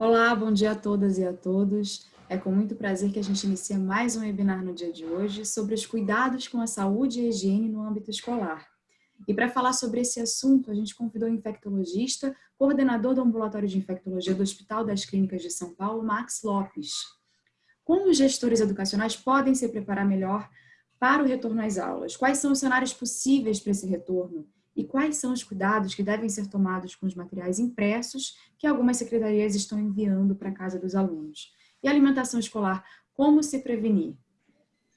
Olá, bom dia a todas e a todos. É com muito prazer que a gente inicia mais um webinar no dia de hoje sobre os cuidados com a saúde e a higiene no âmbito escolar. E para falar sobre esse assunto, a gente convidou o infectologista, coordenador do Ambulatório de Infectologia do Hospital das Clínicas de São Paulo, Max Lopes. Como os gestores educacionais podem se preparar melhor para o retorno às aulas? Quais são os cenários possíveis para esse retorno? E quais são os cuidados que devem ser tomados com os materiais impressos que algumas secretarias estão enviando para a casa dos alunos. E alimentação escolar, como se prevenir?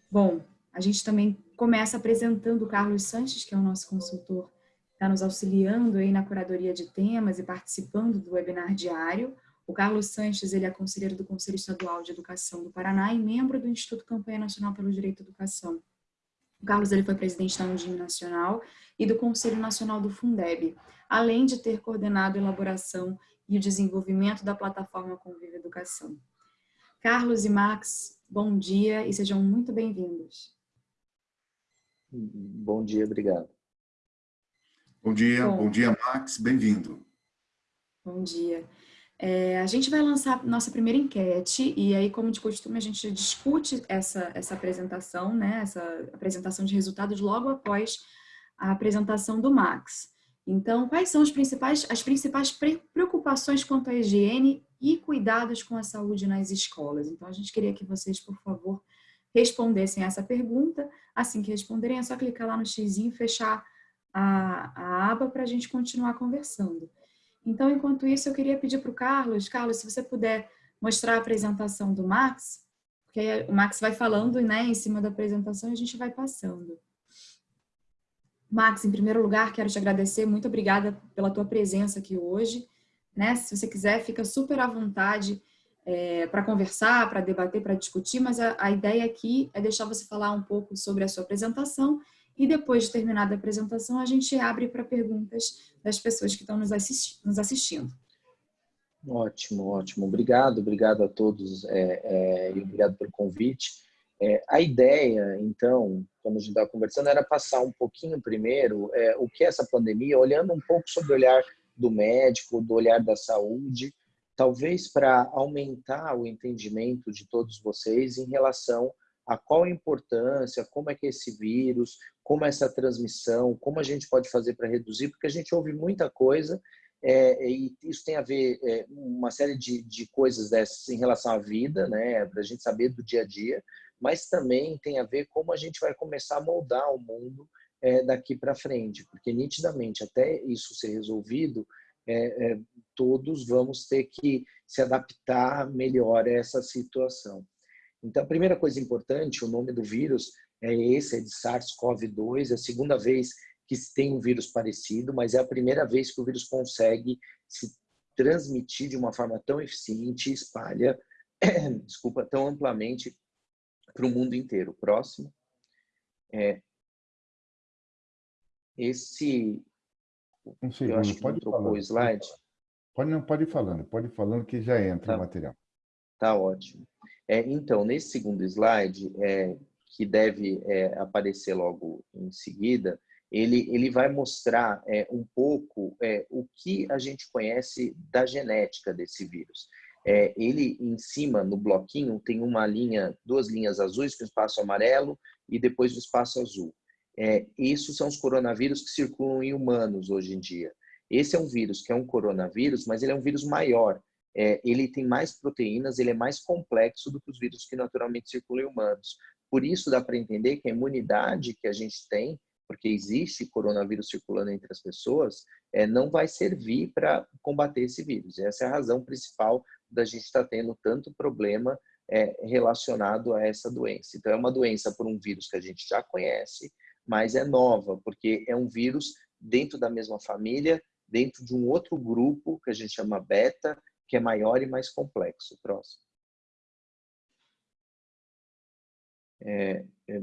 Bom, a gente também começa apresentando o Carlos Sanches, que é o nosso consultor, está nos auxiliando aí na curadoria de temas e participando do webinar diário. O Carlos Sanches, ele é conselheiro do Conselho Estadual de Educação do Paraná e membro do Instituto Campanha Nacional pelo Direito à Educação. O Carlos ele foi presidente da Undime Nacional e do Conselho Nacional do Fundeb, além de ter coordenado a elaboração e o desenvolvimento da plataforma Convive Educação. Carlos e Max, bom dia e sejam muito bem-vindos. Bom dia, obrigado. Bom dia, bom, bom dia, Max, bem-vindo. Bom dia. É, a gente vai lançar nossa primeira enquete e aí, como de costume, a gente discute essa, essa apresentação, né, essa apresentação de resultados logo após a apresentação do Max. Então, quais são as principais, as principais preocupações quanto à higiene e cuidados com a saúde nas escolas? Então, a gente queria que vocês, por favor, respondessem essa pergunta. Assim que responderem, é só clicar lá no x e fechar a, a aba para a gente continuar conversando. Então, enquanto isso, eu queria pedir para o Carlos, Carlos, se você puder mostrar a apresentação do Max, porque o Max vai falando né, em cima da apresentação e a gente vai passando. Max, em primeiro lugar, quero te agradecer, muito obrigada pela tua presença aqui hoje. Né? Se você quiser, fica super à vontade é, para conversar, para debater, para discutir, mas a, a ideia aqui é deixar você falar um pouco sobre a sua apresentação e depois de terminada a apresentação, a gente abre para perguntas das pessoas que estão nos, assisti nos assistindo. Ótimo, ótimo. Obrigado, obrigado a todos é, é, e obrigado pelo convite. É, a ideia, então, quando a gente estava conversando, era passar um pouquinho primeiro é, o que é essa pandemia, olhando um pouco sobre o olhar do médico, do olhar da saúde, talvez para aumentar o entendimento de todos vocês em relação a qual a importância, como é que é esse vírus, como é essa transmissão, como a gente pode fazer para reduzir, porque a gente ouve muita coisa é, e isso tem a ver é, uma série de, de coisas dessas em relação à vida, né, para a gente saber do dia a dia, mas também tem a ver como a gente vai começar a moldar o mundo é, daqui para frente, porque nitidamente até isso ser resolvido, é, é, todos vamos ter que se adaptar melhor a essa situação. Então, a primeira coisa importante, o nome do vírus é esse, é de SARS-CoV-2, é a segunda vez que se tem um vírus parecido, mas é a primeira vez que o vírus consegue se transmitir de uma forma tão eficiente e espalha, desculpa, tão amplamente para o mundo inteiro. Próximo. É, esse... Um segundo, eu acho que pode não trocou o slide. Pode, não, pode ir falando, pode ir falando que já entra tá. o material. Tá ótimo. É, então, nesse segundo slide, é, que deve é, aparecer logo em seguida, ele, ele vai mostrar é, um pouco é, o que a gente conhece da genética desse vírus. É, ele, em cima, no bloquinho, tem uma linha, duas linhas azuis com espaço amarelo e depois o espaço azul. É, isso são os coronavírus que circulam em humanos hoje em dia. Esse é um vírus que é um coronavírus, mas ele é um vírus maior é, ele tem mais proteínas, ele é mais complexo do que os vírus que naturalmente circulam em humanos. Por isso dá para entender que a imunidade que a gente tem, porque existe coronavírus circulando entre as pessoas, é, não vai servir para combater esse vírus. Essa é a razão principal da gente estar tá tendo tanto problema é, relacionado a essa doença. Então é uma doença por um vírus que a gente já conhece, mas é nova, porque é um vírus dentro da mesma família, dentro de um outro grupo que a gente chama beta, que é maior e mais complexo. Próximo. É, é,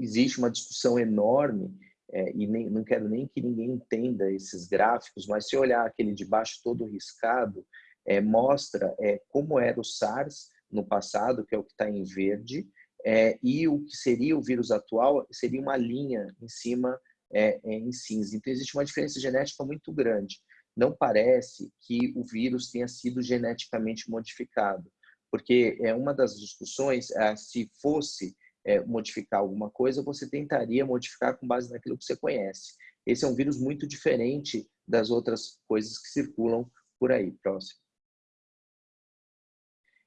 existe uma discussão enorme é, e nem, não quero nem que ninguém entenda esses gráficos, mas se olhar aquele de baixo todo riscado, é, mostra é, como era o SARS no passado, que é o que está em verde, é, e o que seria o vírus atual seria uma linha em cima em cinza. Então existe uma diferença genética muito grande. Não parece que o vírus tenha sido geneticamente modificado, porque é uma das discussões, é, se fosse é, modificar alguma coisa, você tentaria modificar com base naquilo que você conhece. Esse é um vírus muito diferente das outras coisas que circulam por aí. Próximo.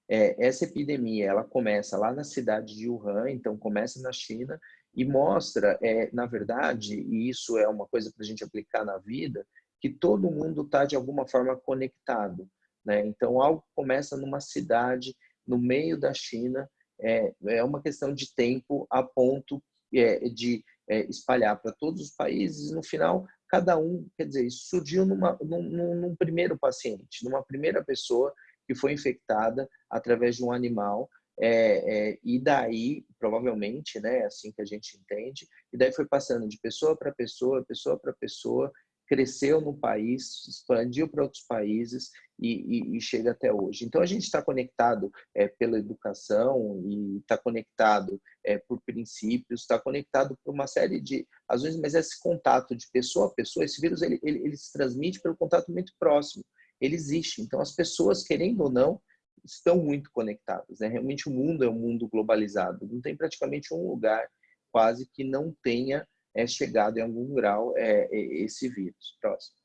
É, essa epidemia ela começa lá na cidade de Wuhan, então começa na China e mostra, é, na verdade, e isso é uma coisa para a gente aplicar na vida, que todo mundo está de alguma forma conectado. Né? Então, algo começa numa cidade, no meio da China, é, é uma questão de tempo a ponto é, de é, espalhar para todos os países. No final, cada um, quer dizer, isso surgiu numa, num, num primeiro paciente, numa primeira pessoa que foi infectada através de um animal é, é, e daí, provavelmente, né, assim que a gente entende, e daí foi passando de pessoa para pessoa, pessoa para pessoa, cresceu no país, expandiu para outros países e, e, e, chega até hoje. Então, a gente está conectado é, pela educação e está conectado é, por princípios, está conectado por uma série de razões, mas esse contato de pessoa a pessoa, esse vírus, ele, ele, ele se transmite pelo contato muito próximo. Ele existe. Então, as pessoas, querendo ou não, estão muito conectadas. Né? Realmente, o mundo é um mundo globalizado. Não tem praticamente um lugar quase que não tenha é, chegado em algum grau é, é, esse vírus. Próximo.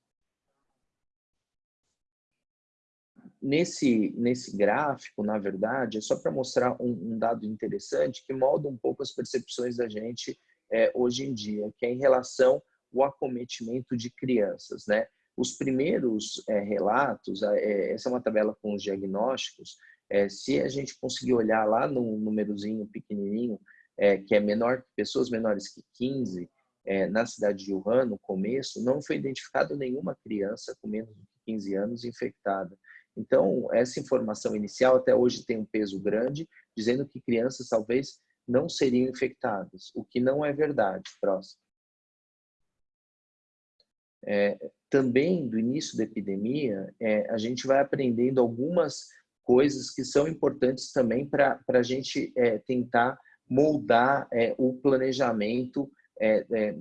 Nesse, nesse gráfico, na verdade, é só para mostrar um, um, dado interessante que molda um pouco as percepções da gente é, hoje em dia, que é em relação ao acometimento de crianças. Né? Os primeiros é, relatos, é, essa é uma tabela com os diagnósticos, é, se a gente conseguir olhar lá no númerozinho pequenininho, é, que é menor, pessoas menores que 15, é, na cidade de Wuhan, no começo, não foi identificado nenhuma criança com menos de 15 anos infectada. Então, essa informação inicial até hoje tem um peso grande, dizendo que crianças talvez não seriam infectadas, o que não é verdade. Próximo. É, também, do início da epidemia, é, a gente vai aprendendo algumas coisas que são importantes também para a gente é, tentar moldar é, o planejamento é, é,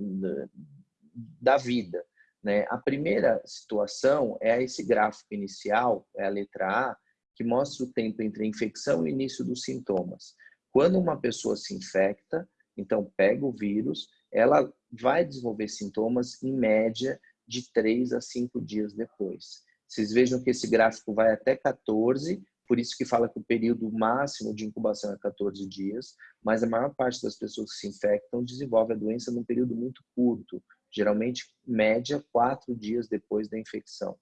da vida. Né? A primeira situação é esse gráfico inicial, é a letra A, que mostra o tempo entre a infecção e o início dos sintomas. Quando uma pessoa se infecta, então pega o vírus, ela vai desenvolver sintomas em média de 3 a 5 dias depois. Vocês vejam que esse gráfico vai até 14, por isso que fala que o período máximo de incubação é 14 dias, mas a maior parte das pessoas que se infectam desenvolve a doença num período muito curto, geralmente média quatro dias depois da infecção.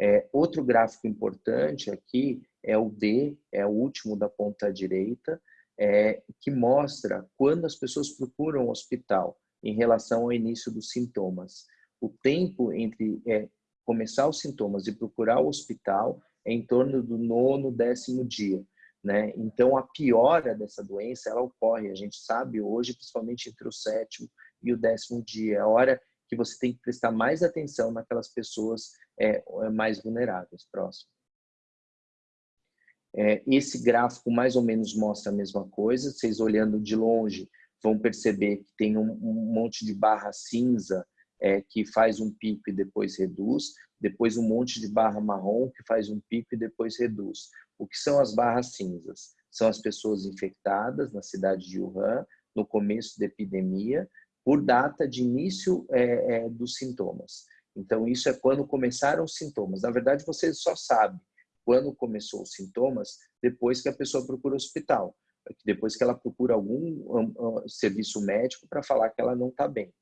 É, outro gráfico importante aqui é o D, é o último da ponta direita, é, que mostra quando as pessoas procuram o hospital em relação ao início dos sintomas. O tempo entre é, começar os sintomas e procurar o hospital em torno do nono, décimo dia. Né? Então, a piora dessa doença, ela ocorre, a gente sabe hoje, principalmente entre o sétimo e o décimo dia. É a hora que você tem que prestar mais atenção naquelas pessoas é, é mais vulneráveis. Próximo. É, esse gráfico mais ou menos mostra a mesma coisa. Vocês olhando de longe vão perceber que tem um, um monte de barra cinza é, que faz um pico e depois reduz, depois um monte de barra marrom que faz um pico e depois reduz. O que são as barras cinzas? São as pessoas infectadas na cidade de Wuhan, no começo da epidemia, por data de início é, é, dos sintomas. Então, isso é quando começaram os sintomas. Na verdade, você só sabe quando começou os sintomas depois que a pessoa procura o hospital, depois que ela procura algum um, um, serviço médico para falar que ela não está bem.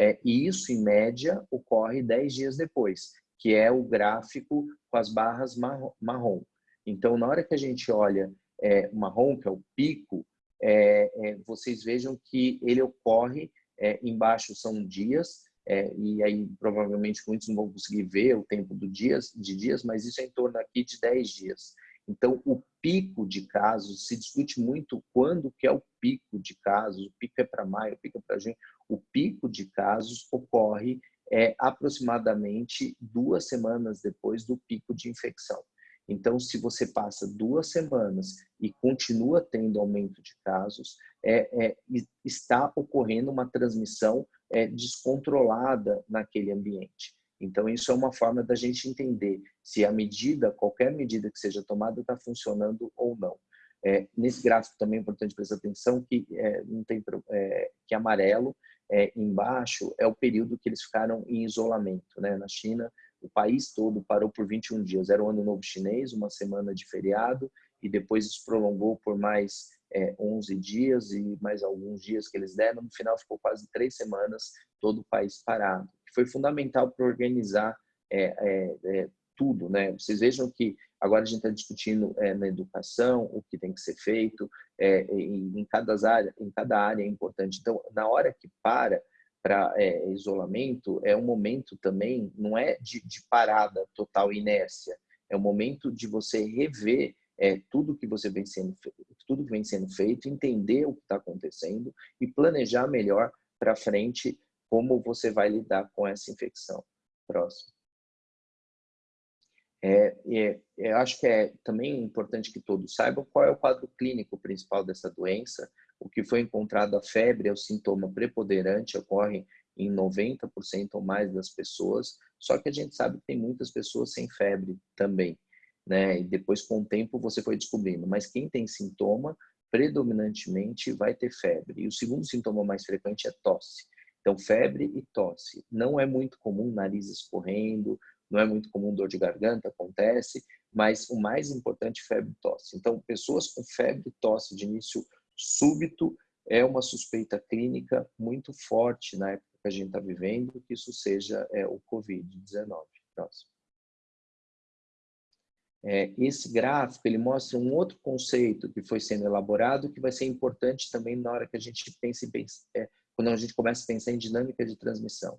É, e isso, em média, ocorre 10 dias depois, que é o gráfico com as barras marrom. Então, na hora que a gente olha é, marrom, que é o pico, é, é, vocês vejam que ele ocorre, é, embaixo são dias, é, e aí provavelmente muitos não vão conseguir ver o tempo do dias, de dias, mas isso é em torno aqui de 10 dias. Então, o pico de casos, se discute muito quando que é o pico de casos, o pico é para maio, o pico é para junho, o pico de casos ocorre é, aproximadamente duas semanas depois do pico de infecção. Então, se você passa duas semanas e continua tendo aumento de casos, é, é, está ocorrendo uma transmissão é, descontrolada naquele ambiente. Então, isso é uma forma da gente entender se a medida, qualquer medida que seja tomada, está funcionando ou não. É, nesse gráfico também é importante prestar atenção que é, não tem é, que amarelo é, embaixo é o período que eles ficaram em isolamento, né? Na China, o país todo parou por 21 dias. Era o ano novo chinês, uma semana de feriado e depois isso prolongou por mais é, 11 dias e mais alguns dias que eles deram. No final ficou quase três semanas todo o país parado. Foi fundamental para organizar é, é, é, tudo, né? Vocês vejam que agora a gente está discutindo é, na educação o que tem que ser feito é, em, em, cada área, em cada área é importante. Então, na hora que para para é, isolamento é um momento também não é de, de parada total inércia, é um momento de você rever é, tudo que você vem sendo tudo que vem sendo feito, entender o que está acontecendo e planejar melhor para frente como você vai lidar com essa infecção. Próximo. É, é, eu acho que é também importante que todos saibam qual é o quadro clínico principal dessa doença. O que foi encontrado, a febre é o sintoma preponderante, ocorre em 90% ou mais das pessoas, só que a gente sabe que tem muitas pessoas sem febre também né? E depois, com o tempo, você foi descobrindo. Mas quem tem sintoma, predominantemente vai ter febre. E o segundo sintoma mais frequente é tosse. Então, febre e tosse. Não é muito comum nariz escorrendo, não é muito comum dor de garganta, acontece, mas o mais importante febre e tosse. Então, pessoas com febre e tosse de início súbito é uma suspeita clínica muito forte na época que a gente está vivendo, que isso seja é, o Covid-19. Próximo. É, esse gráfico ele mostra um outro conceito que foi sendo elaborado que vai ser importante também na hora que a gente pensa em é, quando a gente começa a pensar em dinâmica de transmissão.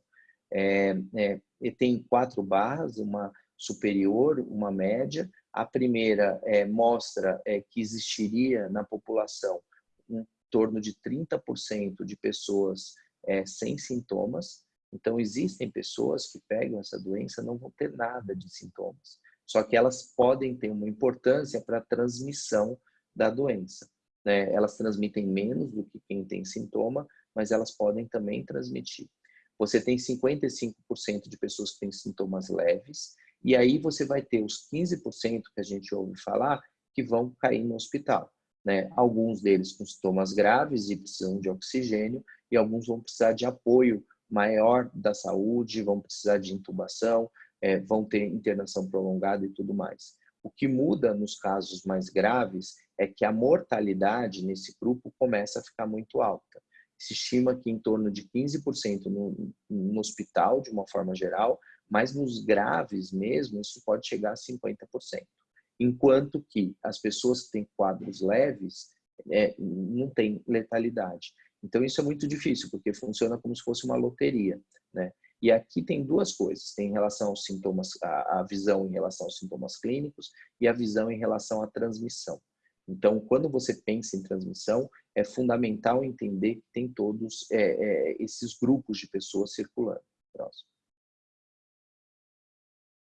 É, é, tem quatro barras, uma superior, uma média. A primeira é, mostra é, que existiria na população em torno de 30% de pessoas é, sem sintomas. Então, existem pessoas que pegam essa doença não vão ter nada de sintomas só que elas podem ter uma importância para a transmissão da doença. Né? Elas transmitem menos do que quem tem sintoma, mas elas podem também transmitir. Você tem 55% de pessoas que têm sintomas leves, e aí você vai ter os 15% que a gente ouve falar que vão cair no hospital. Né? Alguns deles com sintomas graves e precisam de oxigênio, e alguns vão precisar de apoio maior da saúde, vão precisar de intubação, é, vão ter internação prolongada e tudo mais. O que muda nos casos mais graves é que a mortalidade nesse grupo começa a ficar muito alta. Se estima que em torno de 15% no, no hospital, de uma forma geral, mas nos graves mesmo, isso pode chegar a 50%. Enquanto que as pessoas que têm quadros leves é, não têm letalidade. Então, isso é muito difícil, porque funciona como se fosse uma loteria. Né? E aqui tem duas coisas, tem em relação aos sintomas, a, a visão em relação aos sintomas clínicos e a visão em relação à transmissão. Então, quando você pensa em transmissão, é fundamental entender que tem todos é, é, esses grupos de pessoas circulando. Próximo.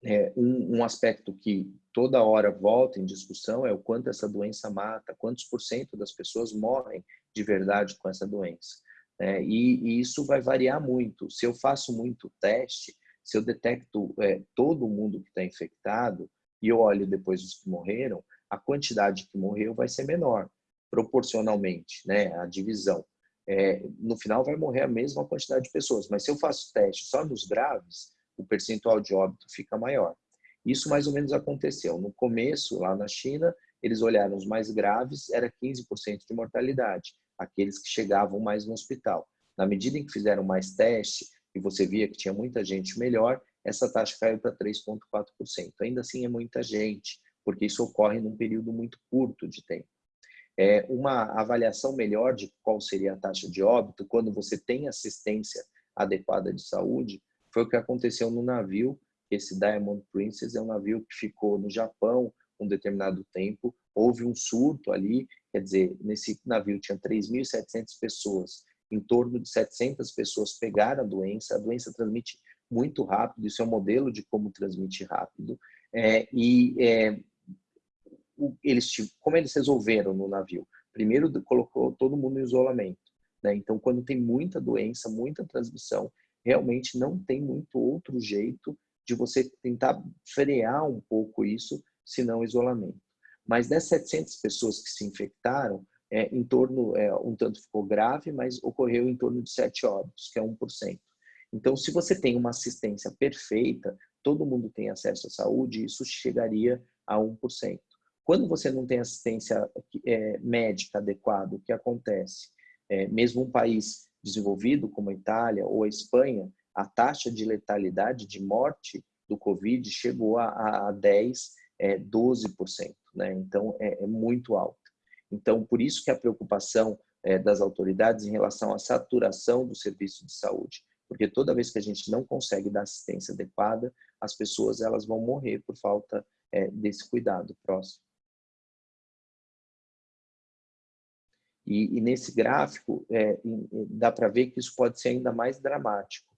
É, um, um, aspecto que toda hora volta em discussão é o quanto essa doença mata, quantos por cento das pessoas morrem de verdade com essa doença. É, e, e, isso vai variar muito. Se eu faço muito teste, se eu detecto é, todo mundo que está infectado e eu olho depois os que morreram, a quantidade que morreu vai ser menor, proporcionalmente, né? A divisão. É, no final vai morrer a mesma quantidade de pessoas, mas se eu faço teste só nos graves, o percentual de óbito fica maior. Isso mais ou menos aconteceu. No começo, lá na China, eles olharam os mais graves, era 15% de mortalidade aqueles que chegavam mais no hospital. Na medida em que fizeram mais teste e você via que tinha muita gente melhor, essa taxa caiu para 3,4%. Ainda assim é muita gente, porque isso ocorre num período muito curto de tempo. É uma avaliação melhor de qual seria a taxa de óbito quando você tem assistência adequada de saúde foi o que aconteceu no navio. Esse Diamond Princess é um navio que ficou no Japão um determinado tempo. Houve um surto ali Quer dizer, nesse navio tinha 3.700 pessoas, em torno de 700 pessoas pegaram a doença. A doença transmite muito rápido, isso é um modelo de como transmite rápido. É, e é, eles, como eles resolveram no navio? Primeiro, colocou todo mundo em isolamento. Né? Então, quando tem muita doença, muita transmissão, realmente não tem muito outro jeito de você tentar frear um pouco isso, senão isolamento. Mas das 700 pessoas que se infectaram, é, em torno, é, um tanto ficou grave, mas ocorreu em torno de 7 óbitos, que é 1%. Então, se você tem uma assistência perfeita, todo mundo tem acesso à saúde, isso chegaria a 1%. Quando você não tem assistência é, médica adequada, o que acontece? É, mesmo um país desenvolvido como a Itália ou a Espanha, a taxa de letalidade de morte do Covid chegou a, a 10, é, 12%. Né? Então, é, é, muito alta. Então, por isso que a preocupação é, das autoridades em relação à saturação do serviço de saúde. Porque toda vez que a gente não consegue dar assistência adequada, as pessoas elas vão morrer por falta é, desse cuidado próximo. E, e nesse gráfico, é, dá para ver que isso pode ser ainda mais dramático.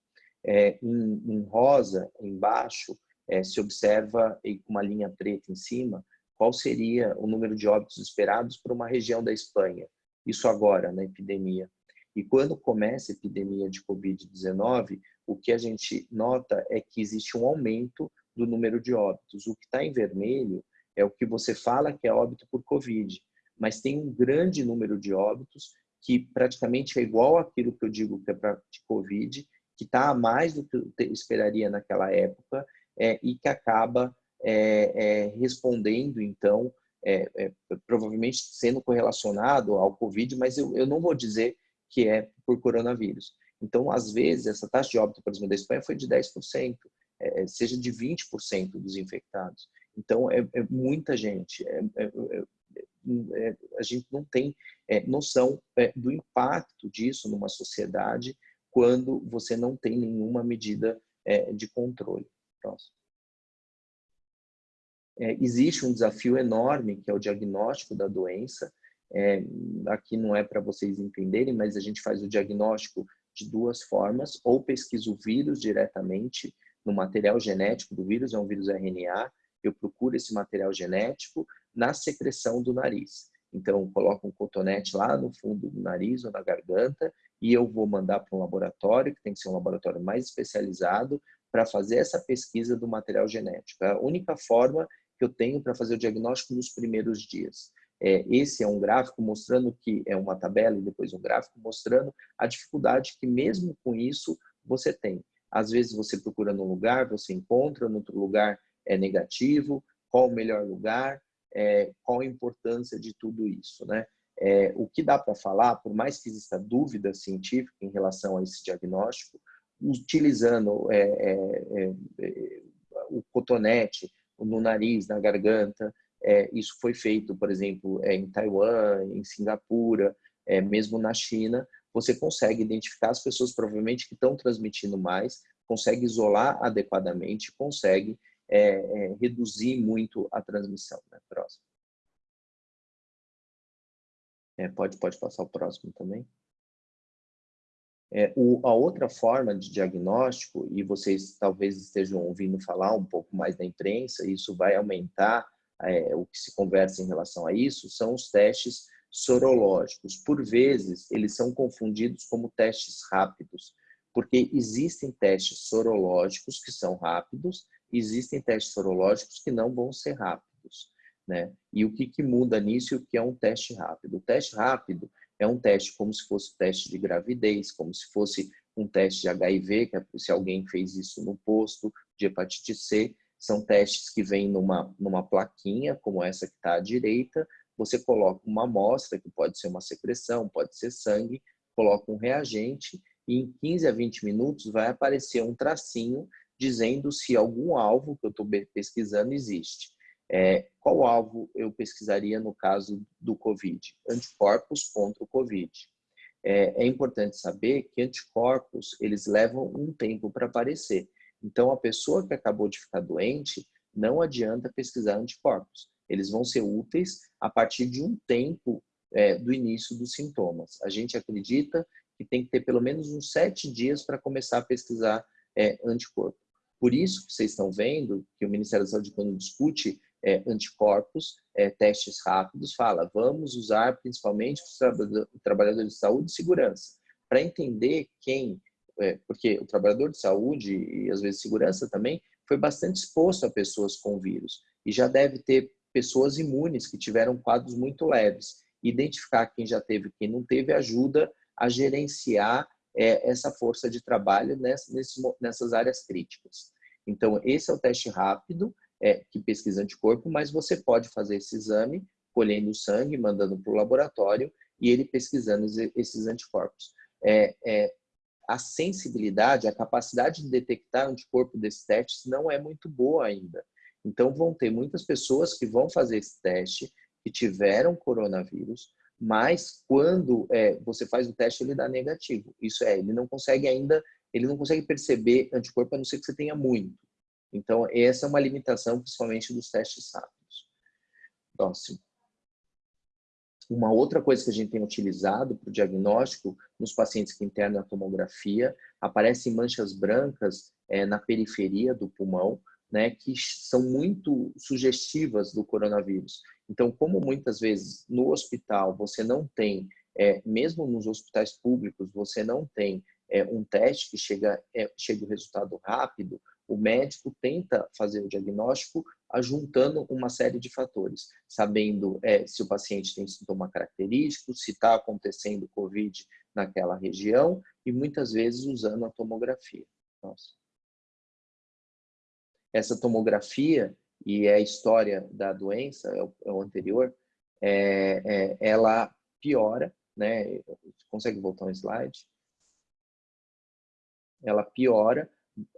É, em, em, rosa, embaixo, é, se observa com uma linha preta em cima, qual seria o número de óbitos esperados para uma região da Espanha. Isso agora, na epidemia. E quando começa a epidemia de Covid-19, o que a gente nota é que existe um aumento do número de óbitos. O que está em vermelho é o que você fala que é óbito por Covid mas tem um grande número de óbitos que praticamente é igual àquilo que eu digo que é para de Covid, que está a mais do que eu esperaria naquela época é, e que acaba é, é, respondendo, então, é, é, provavelmente sendo correlacionado ao Covid, mas eu, eu não vou dizer que é por coronavírus. Então, às vezes, essa taxa de óbito, por exemplo, da Espanha foi de 10%, é, seja de 20% dos infectados. Então, é, é muita gente. É, é, é, a gente não tem é, noção é, do impacto disso numa sociedade quando você não tem nenhuma medida de controle. Próximo. existe um desafio enorme que é o diagnóstico da doença. aqui não é para vocês entenderem, mas a gente faz o diagnóstico de duas formas, ou pesquisa o vírus diretamente no material genético do vírus, é um vírus RNA, eu procuro esse material genético, na secreção do nariz. Então, coloco um cotonete lá no fundo do nariz ou na garganta e eu vou mandar para um laboratório, que tem que ser um laboratório mais especializado, para fazer essa pesquisa do material genético. É a única forma que eu tenho para fazer o diagnóstico nos primeiros dias. É, esse é um gráfico mostrando que é uma tabela e depois um gráfico mostrando a dificuldade que mesmo com isso você tem. Às vezes você procura num lugar, você encontra, no outro lugar é negativo, qual o melhor lugar, é, qual a importância de tudo isso, né? É, o que dá para falar, por mais que exista dúvida científica em relação a esse diagnóstico, utilizando é, é, é, é o cotonete no nariz, na garganta, isso foi feito, por exemplo, em Taiwan, em Singapura, mesmo na China, você consegue identificar as pessoas provavelmente que estão transmitindo mais, consegue isolar adequadamente, consegue é, é, reduzir muito a transmissão. Né? Próximo. É, pode, pode passar o próximo também. É, o, a outra forma de diagnóstico, e vocês talvez estejam ouvindo falar um pouco mais na imprensa, isso vai aumentar é, o que se conversa em relação a isso, são os testes sorológicos. Por vezes, eles são confundidos como testes rápidos, porque existem testes sorológicos que são rápidos existem testes sorológicos que não vão ser rápidos. Né? E o que, que muda nisso e o que é um teste rápido? O teste rápido é um teste como se fosse um teste de gravidez, como se fosse um teste de HIV, que é se alguém fez isso no posto, de hepatite C, são testes que vêm numa, numa plaquinha, como essa que está à direita, você coloca uma amostra, que pode ser uma secreção, pode ser sangue, coloca um reagente e em 15 a 20 minutos vai aparecer um tracinho dizendo se algum alvo que eu estou pesquisando existe. É, qual alvo eu pesquisaria no caso do COVID? Anticorpos contra o COVID. É, é importante saber que anticorpos, eles levam um tempo para aparecer. Então, a pessoa que acabou de ficar doente, não adianta pesquisar anticorpos. Eles vão ser úteis a partir de um tempo é, do início dos sintomas. A gente acredita que tem que ter pelo menos uns sete dias para começar a pesquisar é, anticorpo. Por isso que vocês estão vendo que o Ministério da Saúde, quando discute é, anticorpos, é, testes rápidos, fala, vamos usar principalmente os trabalhadores de saúde e segurança, para entender quem é, porque o trabalhador de saúde e às vezes segurança também foi bastante exposto a pessoas com vírus e já deve ter pessoas imunes que tiveram quadros muito leves. Identificar quem já teve quem não teve ajuda a gerenciar é, essa força de trabalho nessas, nessas áreas críticas. Então, esse é o teste rápido, é, que pesquisa anticorpo, mas você pode fazer esse exame colhendo sangue, mandando para o laboratório e ele pesquisando esses anticorpos. É, é, a sensibilidade, a capacidade de detectar anticorpo desses testes não é muito boa ainda. Então, vão ter muitas pessoas que vão fazer esse teste, que tiveram coronavírus, mas quando é, você faz o teste, ele dá negativo. Isso é, ele não consegue ainda, ele não consegue perceber anticorpo, a não ser que você tenha muito. Então, essa é uma limitação, principalmente dos testes rápidos. Próximo. Uma outra coisa que a gente tem utilizado para o diagnóstico nos pacientes que internam a tomografia, aparecem manchas brancas é, na periferia do pulmão, né, que são muito sugestivas do coronavírus. Então, como muitas vezes no hospital você não tem, é, mesmo nos hospitais públicos, você não tem é, um teste que chega, é, chega o resultado rápido, o médico tenta fazer o diagnóstico ajuntando uma série de fatores, sabendo é, se o paciente tem sintoma característico, se está acontecendo COVID naquela região e muitas vezes usando a tomografia. Nossa. Essa tomografia, e é a história da doença, é o, é o anterior, é, é, ela piora, né? Consegue voltar um slide? Ela piora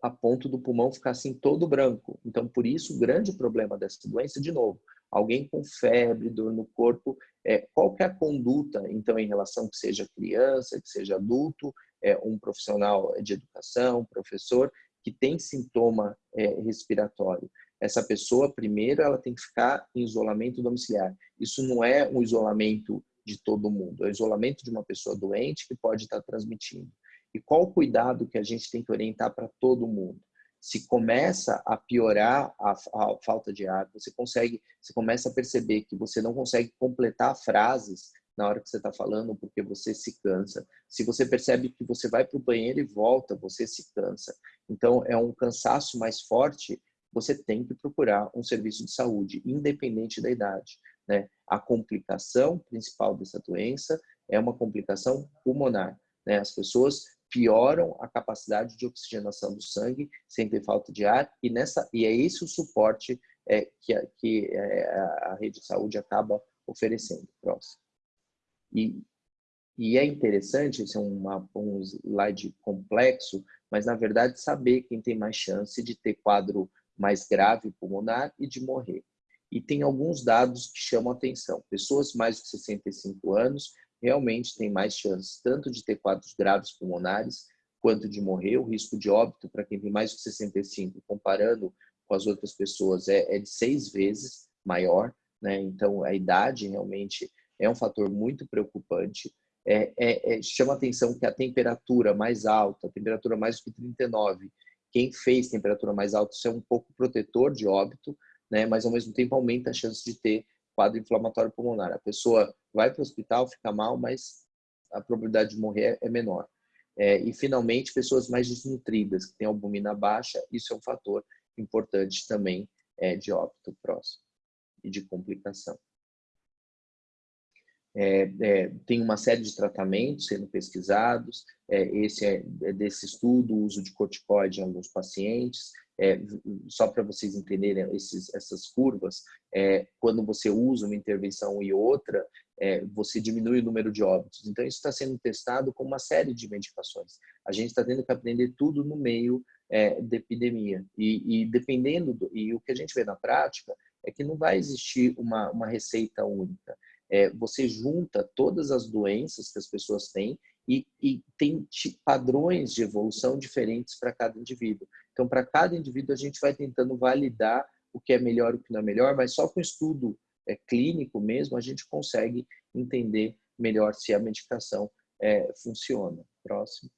a ponto do pulmão ficar assim todo branco. Então, por isso, o grande problema dessa doença, de novo, alguém com febre, dor no corpo, é, qual que é a conduta, então, em relação que seja criança, que seja adulto, é, um profissional de educação, professor, que tem sintoma é, respiratório. Essa pessoa, primeiro, ela tem que ficar em isolamento domiciliar. Isso não é um isolamento de todo mundo, é o isolamento de uma pessoa doente que pode estar transmitindo. E qual o cuidado que a gente tem que orientar para todo mundo? Se começa a piorar a, a, falta de ar, você consegue, você começa a perceber que você não consegue completar frases na hora que você está falando porque você se cansa. Se você percebe que você vai para o banheiro e volta, você se cansa. Então, é um cansaço mais forte, você tem que procurar um serviço de saúde, independente da idade. Né? A complicação principal dessa doença é uma complicação pulmonar. Né? As pessoas pioram a capacidade de oxigenação do sangue sem ter falta de ar e nessa e é esse o suporte é, que, a, que é, a rede de saúde acaba oferecendo. Próximo. E, e é interessante, esse é uma, um slide complexo, mas na verdade saber quem tem mais chance de ter quadro mais grave pulmonar e de morrer. E tem alguns dados que chamam atenção. Pessoas mais de 65 anos realmente tem mais chances tanto de ter quadros graves pulmonares quanto de morrer. O risco de óbito para quem tem mais de 65, comparando com as outras pessoas, é, é de seis vezes maior. Né? Então, a idade realmente é um fator muito preocupante. É, é, é, chama atenção que a temperatura mais alta, a temperatura mais do que 39, quem fez temperatura mais alta, isso é um pouco protetor de óbito, né? mas ao mesmo tempo aumenta a chance de ter quadro inflamatório pulmonar. A pessoa vai para o hospital, fica mal, mas a probabilidade de morrer é menor. É, e, finalmente, pessoas mais desnutridas, que têm albumina baixa, isso é um fator importante também é, de óbito próximo e de complicação. É, é, tem uma série de tratamentos sendo pesquisados, é, esse é, é desse estudo, o uso de corticoide em alguns pacientes, é, só para vocês entenderem esses, essas curvas, é, quando você usa uma intervenção e outra, você diminui o número de óbitos. Então, isso está sendo testado com uma série de medicações. A gente está tendo que aprender tudo no meio da epidemia. E, e dependendo, do, e o que a gente vê na prática, é que não vai existir uma, uma receita única. É, você junta todas as doenças que as pessoas têm e, e tem padrões de evolução diferentes para cada indivíduo. Então, para cada indivíduo, a gente vai tentando validar o que é melhor e o que não é melhor, mas só com estudo é, clínico mesmo, a gente consegue entender melhor se a medicação é, funciona. Próximo.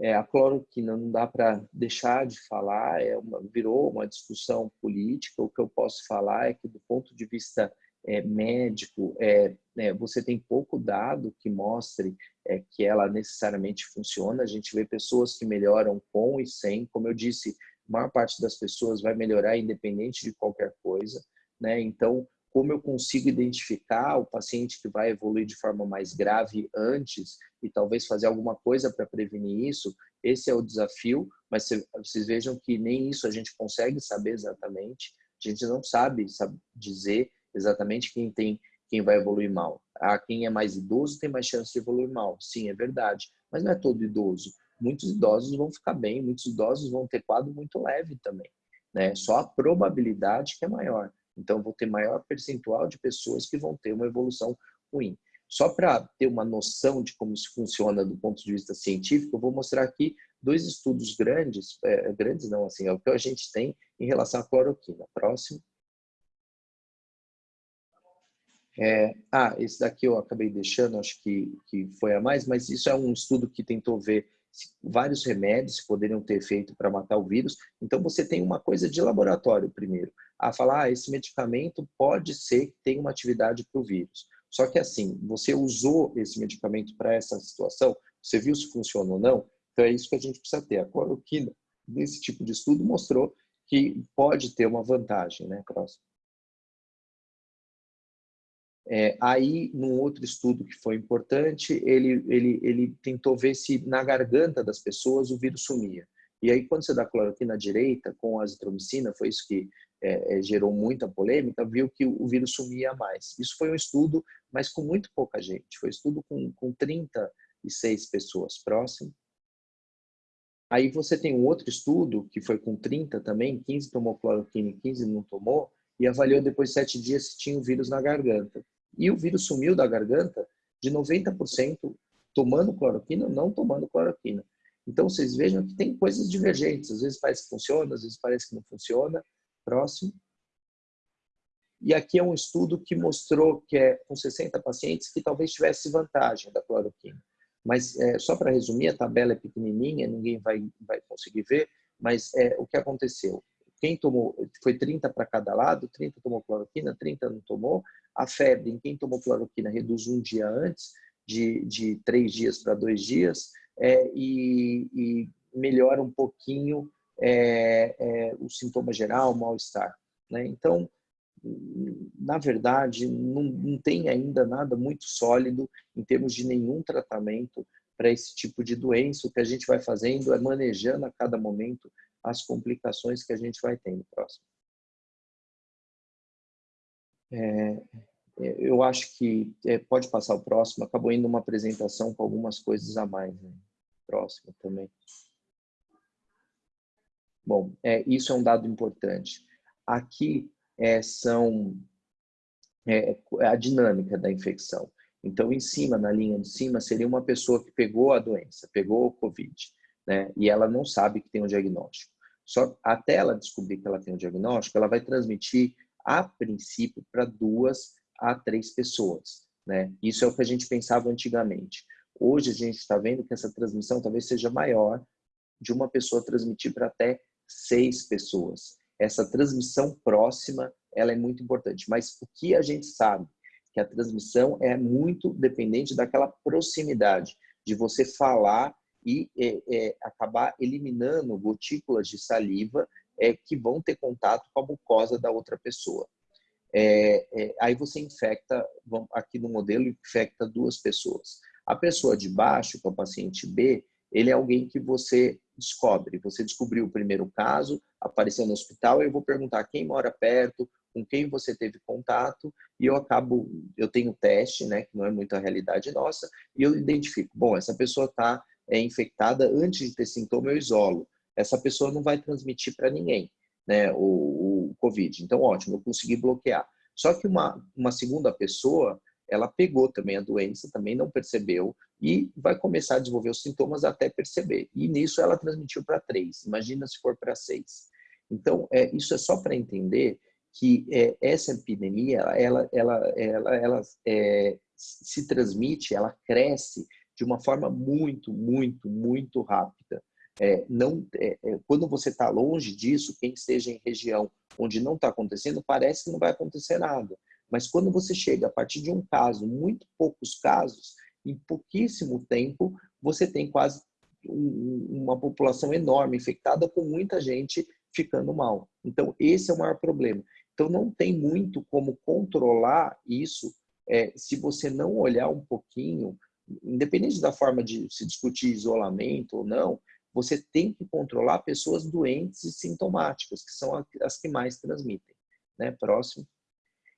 É, a cloroquina não dá para deixar de falar, é uma, virou uma discussão política. O que eu posso falar é que, do ponto de vista é, médico, é, é, você tem pouco dado que mostre é, que ela necessariamente funciona. A gente vê pessoas que melhoram com e sem. Como eu disse, a maior parte das pessoas vai melhorar independente de qualquer coisa. Né? Então, como eu consigo identificar o paciente que vai evoluir de forma mais grave antes e talvez fazer alguma coisa para prevenir isso, esse é o desafio, mas vocês vejam que nem isso a gente consegue saber exatamente, a gente não sabe, sabe dizer exatamente quem tem quem vai evoluir mal. Ah, quem é mais idoso tem mais chance de evoluir mal. Sim, é verdade, mas não é todo idoso. Muitos idosos vão ficar bem, muitos idosos vão ter quadro muito leve também. Né? Só a probabilidade que é maior. Então, vou ter maior percentual de pessoas que vão ter uma evolução ruim. Só para ter uma noção de como isso funciona do ponto de vista científico, eu vou mostrar aqui dois estudos grandes, é, grandes não, assim, é o que a gente tem em relação à cloroquina. Próximo. É, ah, esse daqui eu acabei deixando, acho que, que foi a mais, mas isso é um estudo que tentou ver vários remédios poderiam ter efeito para matar o vírus. Então, você tem uma coisa de laboratório primeiro, a falar, ah, esse medicamento pode ser que tenha uma atividade para o vírus. Só que assim, você usou esse medicamento para essa situação, você viu se funciona ou não, então é isso que a gente precisa ter. A cloroquina, nesse tipo de estudo, mostrou que pode ter uma vantagem, né? Próximo. É, aí, num outro estudo que foi importante, ele, ele, ele tentou ver se na garganta das pessoas o vírus sumia. E aí, quando você dá cloroquina direita com azitromicina, foi isso que é, é, gerou muita polêmica, viu que o vírus sumia mais. Isso foi um estudo, mas com muito pouca gente. Foi um estudo com, com 36 pessoas. Próximo. Aí você tem um outro estudo, que foi com 30 também, 15 tomou cloroquina e 15 não tomou, e avaliou depois de sete dias se tinha o vírus na garganta. E o vírus sumiu da garganta de 90% tomando cloroquina, não tomando cloroquina. Então, vocês vejam que tem coisas divergentes. Às vezes parece que funciona, às vezes parece que não funciona. Próximo. E aqui é um estudo que mostrou que é com 60 pacientes que talvez tivesse vantagem da cloroquina. Mas, é, só para resumir, a tabela é pequenininha, ninguém vai, vai conseguir ver, mas é, o que aconteceu? Quem tomou, foi 30 para cada lado, 30 tomou cloroquina, 30 não tomou, a febre em quem tomou cloroquina reduz um dia antes, de, de três dias para dois dias, é, e, e, melhora um pouquinho é, é, o sintoma geral, o mal-estar. Né? Então, na verdade, não, não tem ainda nada muito sólido em termos de nenhum tratamento para esse tipo de doença. O que a gente vai fazendo é manejando a cada momento as complicações que a gente vai tendo. Próximo. É, é, eu acho que é, pode passar o próximo. Acabou indo uma apresentação com algumas coisas a mais. Né? Próximo também. Bom, é, isso é um dado importante. Aqui é, são é, a dinâmica da infecção. Então, em cima, na linha de cima, seria uma pessoa que pegou a doença, pegou o Covid, né? E ela não sabe que tem um diagnóstico. Só até ela descobrir que ela tem um diagnóstico, ela vai transmitir a princípio, para duas a três pessoas. Né? Isso é o que a gente pensava antigamente. Hoje a gente está vendo que essa transmissão talvez seja maior de uma pessoa transmitir para até seis pessoas. Essa transmissão próxima ela é muito importante. Mas o que a gente sabe? Que a transmissão é muito dependente daquela proximidade, de você falar e é, é, acabar eliminando gotículas de saliva é, que vão ter contato com a mucosa da outra pessoa. É, é, aí você infecta, aqui no modelo, infecta duas pessoas. A pessoa de baixo, que é o paciente B, ele é alguém que você descobre. Você descobriu o primeiro caso, apareceu no hospital, eu vou perguntar quem mora perto, com quem você teve contato, e eu acabo, eu tenho teste, né, que não é muito a realidade nossa, e eu identifico, bom, essa pessoa está é, infectada antes de ter sintoma, eu isolo essa pessoa não vai transmitir para ninguém né, o, o Covid. Então, ótimo, eu consegui bloquear. Só que uma, uma segunda pessoa, ela pegou também a doença, também não percebeu e vai começar a desenvolver os sintomas até perceber. E nisso ela transmitiu para três. Imagina se for para seis. Então, é, isso é só para entender que é, essa epidemia, ela, ela, ela, ela é, se transmite, ela cresce de uma forma muito, muito, muito rápida. É, não, é, é, quando você está longe disso, quem esteja em região onde não está acontecendo, parece que não vai acontecer nada. Mas quando você chega a partir de um caso, muito poucos casos, em pouquíssimo tempo, você tem quase uma população enorme infectada com muita gente ficando mal. Então, esse é o maior problema. Então, não tem muito como controlar isso é, se você não olhar um pouquinho, independente da forma de se discutir isolamento ou não, você tem que controlar pessoas doentes e sintomáticas, que são as que mais transmitem. Né? Próximo.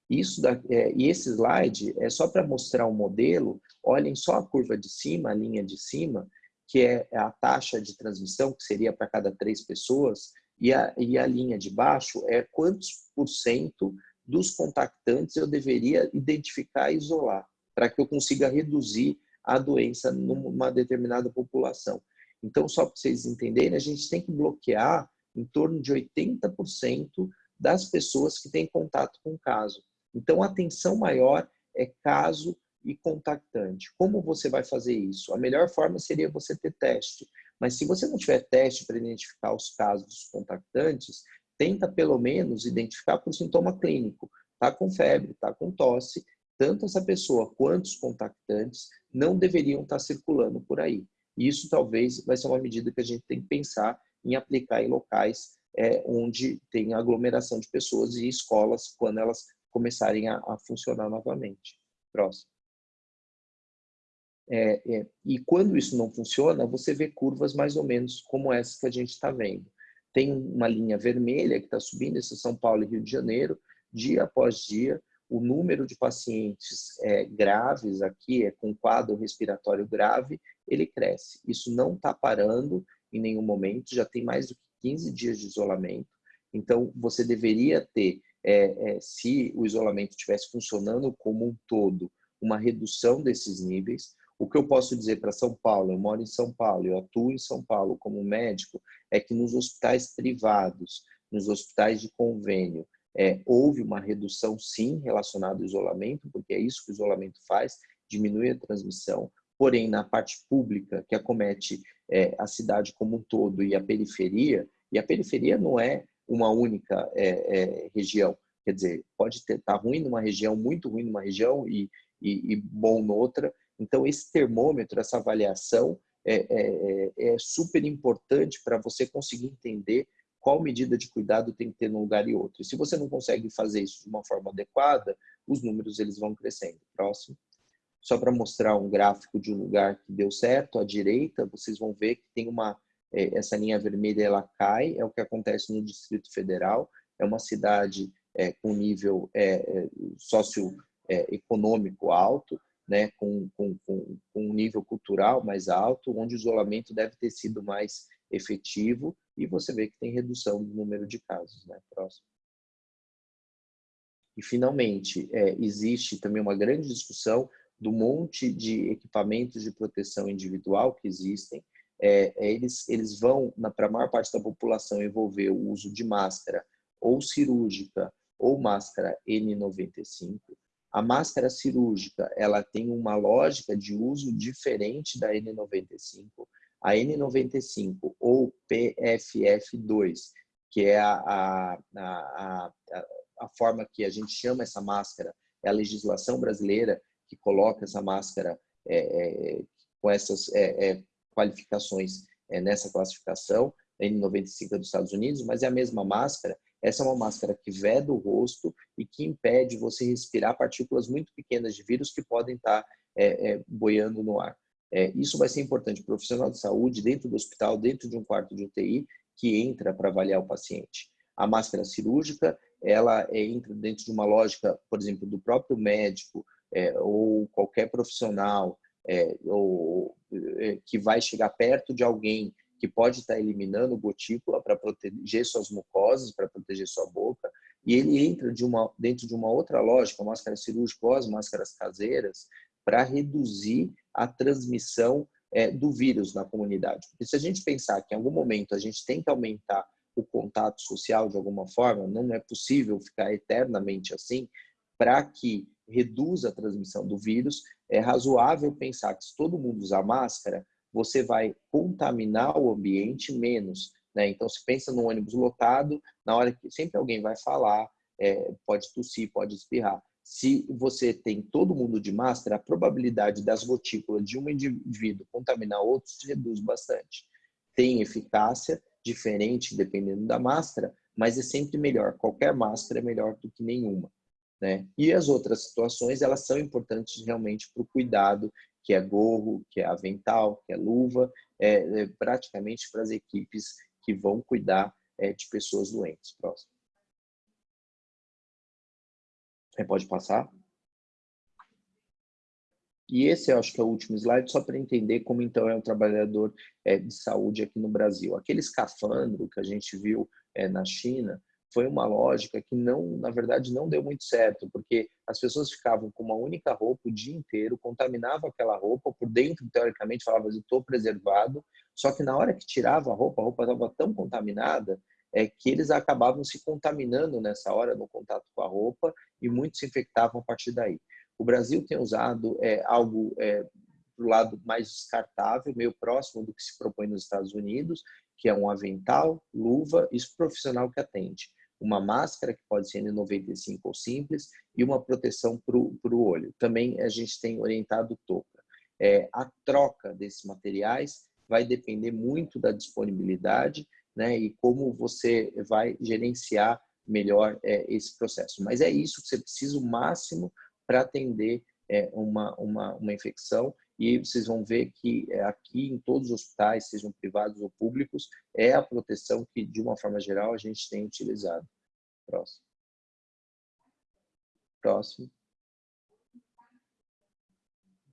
Isso da, é, e esse slide é só para mostrar um modelo. Olhem só a curva de cima, a linha de cima, que é a taxa de transmissão, que seria para cada três pessoas, e a, e a linha de baixo é quantos por cento dos contactantes eu deveria identificar e isolar, para que eu consiga reduzir a doença numa determinada população. Então, só para vocês entenderem, a gente tem que bloquear em torno de 80% das pessoas que têm contato com o caso. Então, a atenção maior é caso e contactante. Como você vai fazer isso? A melhor forma seria você ter teste. Mas se você não tiver teste para identificar os casos dos contactantes, tenta pelo menos identificar por sintoma clínico. Está com febre, está com tosse, tanto essa pessoa quanto os contactantes não deveriam estar tá circulando por aí. Isso talvez vai ser uma medida que a gente tem que pensar em aplicar em locais é, onde tem aglomeração de pessoas e escolas quando elas começarem a, a funcionar novamente. Próximo. É, é, e quando isso não funciona, você vê curvas mais ou menos como essa que a gente está vendo. Tem uma linha vermelha que está subindo, esse é São Paulo e Rio de Janeiro, dia após dia, o número de pacientes é, graves aqui, é com quadro respiratório grave, ele cresce. Isso não está parando em nenhum momento, já tem mais do que 15 dias de isolamento. Então, você deveria ter é, é, se o isolamento estivesse funcionando como um todo, uma redução desses níveis. O que eu posso dizer para São Paulo, eu moro em São Paulo, eu atuo em São Paulo como médico, é que nos hospitais privados, nos hospitais de convênio, é, houve uma redução sim relacionada ao isolamento, porque é isso que o isolamento faz, diminui a transmissão, porém na parte pública, que acomete é, a cidade como um todo e a periferia, e a periferia não é uma única é, é, região. Quer dizer, pode estar tá ruim numa região, muito ruim numa região e, e, e bom noutra. Então, esse termômetro, essa avaliação é, é, é, é super importante para você conseguir entender qual medida de cuidado tem que ter num lugar e outro. E se você não consegue fazer isso de uma forma adequada, os números eles vão crescendo. Próximo. Só para mostrar um gráfico de um lugar que deu certo, à direita, vocês vão ver que tem uma é, essa linha vermelha ela cai, é o que acontece no Distrito Federal, é uma cidade é, com nível é, é socioeconômico é, alto, né, com, com, com, com um nível cultural mais alto, onde o isolamento deve ter sido mais efetivo e você vê que tem redução do número de casos. Né? Próximo. E, finalmente, é, existe também uma grande discussão do monte de equipamentos de proteção individual que existem, é, é, eles, eles vão, para a maior parte da população, envolver o uso de máscara ou cirúrgica ou máscara N95. A máscara cirúrgica ela tem uma lógica de uso diferente da N95. A N95 ou PFF2, que é a, a, a, a, forma que a gente chama essa máscara, é a legislação brasileira que coloca essa máscara é, é, com essas é, é qualificações é, nessa classificação, N95 é dos Estados Unidos, mas é a mesma máscara. Essa é uma máscara que veda o rosto e que impede você respirar partículas muito pequenas de vírus que podem estar é, é, boiando no ar. É, isso vai ser importante profissional de saúde, dentro do hospital, dentro de um quarto de UTI, que entra para avaliar o paciente. A máscara cirúrgica, ela é, entra dentro de uma lógica, por exemplo, do próprio médico é, ou qualquer profissional é, ou, é, que vai chegar perto de alguém que pode estar eliminando gotícula para proteger suas mucosas, para proteger sua boca, e ele entra de uma, dentro de uma outra lógica, máscara cirúrgica ou as máscaras caseiras, para reduzir a transmissão é, do vírus na comunidade. Porque se a gente pensar que em algum momento a gente tem que aumentar o contato social de alguma forma, não é possível ficar eternamente assim, para que reduza a transmissão do vírus, é razoável pensar que se todo mundo usar máscara, você vai contaminar o ambiente menos. Né? Então, se pensa no ônibus lotado, na hora que sempre alguém vai falar, é, pode tossir, pode espirrar. Se você tem todo mundo de máscara, a probabilidade das gotículas de um indivíduo contaminar outros reduz bastante. Tem eficácia diferente dependendo da máscara, mas é sempre melhor. Qualquer máscara é melhor do que nenhuma. Né? E as outras situações, elas são importantes realmente para o cuidado, que é gorro, que é avental, que é luva, é, é praticamente para as equipes que vão cuidar é, de pessoas doentes. Próximo. É, pode passar? E esse eu acho que é o último slide, só para entender como então é um trabalhador é, de saúde aqui no Brasil. Aquele escafandro que a gente viu é, na China, foi uma lógica que não, na verdade, não deu muito certo, porque as pessoas ficavam com uma única roupa o dia inteiro, contaminavam aquela roupa, por dentro, teoricamente, falava, estou preservado, só que na hora que tirava a roupa, a roupa estava tão contaminada é, que eles acabavam se contaminando nessa hora no contato com a roupa e muitos se infectavam a partir daí. O Brasil tem usado é, algo é, do lado mais descartável, meio próximo do que se propõe nos Estados Unidos, que é um avental, luva e profissional que atende. Uma máscara, que pode ser N95 ou simples, e uma proteção para o olho. Também a gente tem orientado touca. É, a troca desses materiais vai depender muito da disponibilidade né, e como você vai gerenciar melhor é, esse processo. Mas é isso que você precisa o máximo para atender é, uma, uma, uma infecção e vocês vão ver que é, aqui em todos os hospitais, sejam privados ou públicos, é a proteção que, de uma forma geral, a gente tem utilizado. Próximo. Próximo.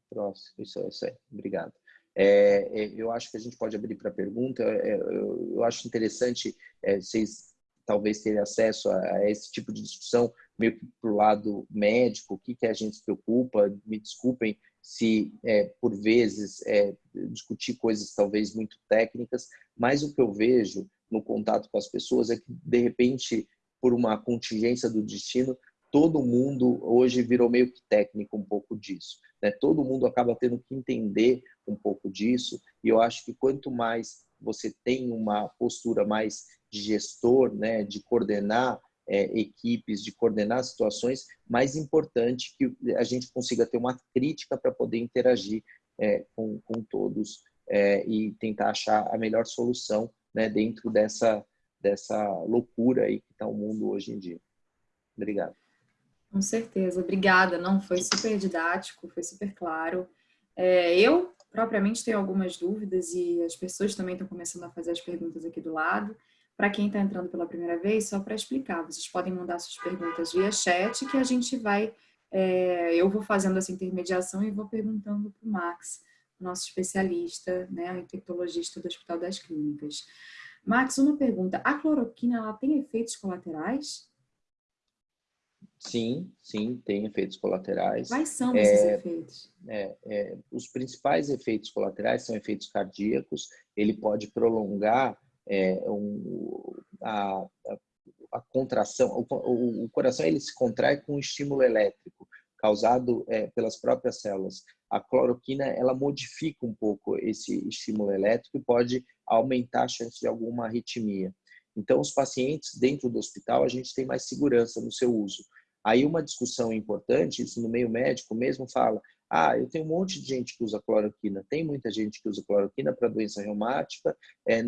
Próximo. Isso, isso aí. Obrigado. É, é, eu acho que a gente pode abrir para pergunta. É, eu, eu, acho interessante é, vocês talvez terem acesso a, a, esse tipo de discussão meio que para o lado médico, o que, que a gente se preocupa. Me desculpem se, é, por vezes, é, discutir coisas talvez muito técnicas, mas o que eu vejo no contato com as pessoas é que, de repente, por uma contingência do destino, todo mundo hoje virou meio que técnico um pouco disso. Né? Todo mundo acaba tendo que entender um pouco disso, e eu acho que quanto mais você tem uma postura mais de gestor, né, de coordenar é, equipes, de coordenar situações, mais importante que a gente consiga ter uma crítica para poder interagir é, com, com todos é, e tentar achar a melhor solução né, dentro dessa, dessa loucura aí que está o mundo hoje em dia. Obrigado. Com certeza, obrigada. Não, foi super didático, foi super claro. É, eu, propriamente, tenho algumas dúvidas e as pessoas também estão começando a fazer as perguntas aqui do lado. Para quem está entrando pela primeira vez, só para explicar, vocês podem mandar suas perguntas via chat que a gente vai, é, eu vou fazendo essa intermediação e vou perguntando para o Max, nosso especialista, né, infectologista do Hospital das Clínicas. Max, uma pergunta, a cloroquina ela tem efeitos colaterais? Sim, sim, tem efeitos colaterais. Quais são esses é, efeitos? É, é, os principais efeitos colaterais são efeitos cardíacos. Ele pode prolongar é, um, a, a, contração. O, o, o, coração ele se contrai com um estímulo elétrico causado é, pelas próprias células. A cloroquina ela modifica um pouco esse estímulo elétrico e pode aumentar a chance de alguma arritmia. Então, os pacientes dentro do hospital, a gente tem mais segurança no seu uso. Aí uma discussão importante, isso no meio médico mesmo fala, ah, eu tenho um monte de gente que usa cloroquina, tem muita gente que usa cloroquina para doença reumática, é,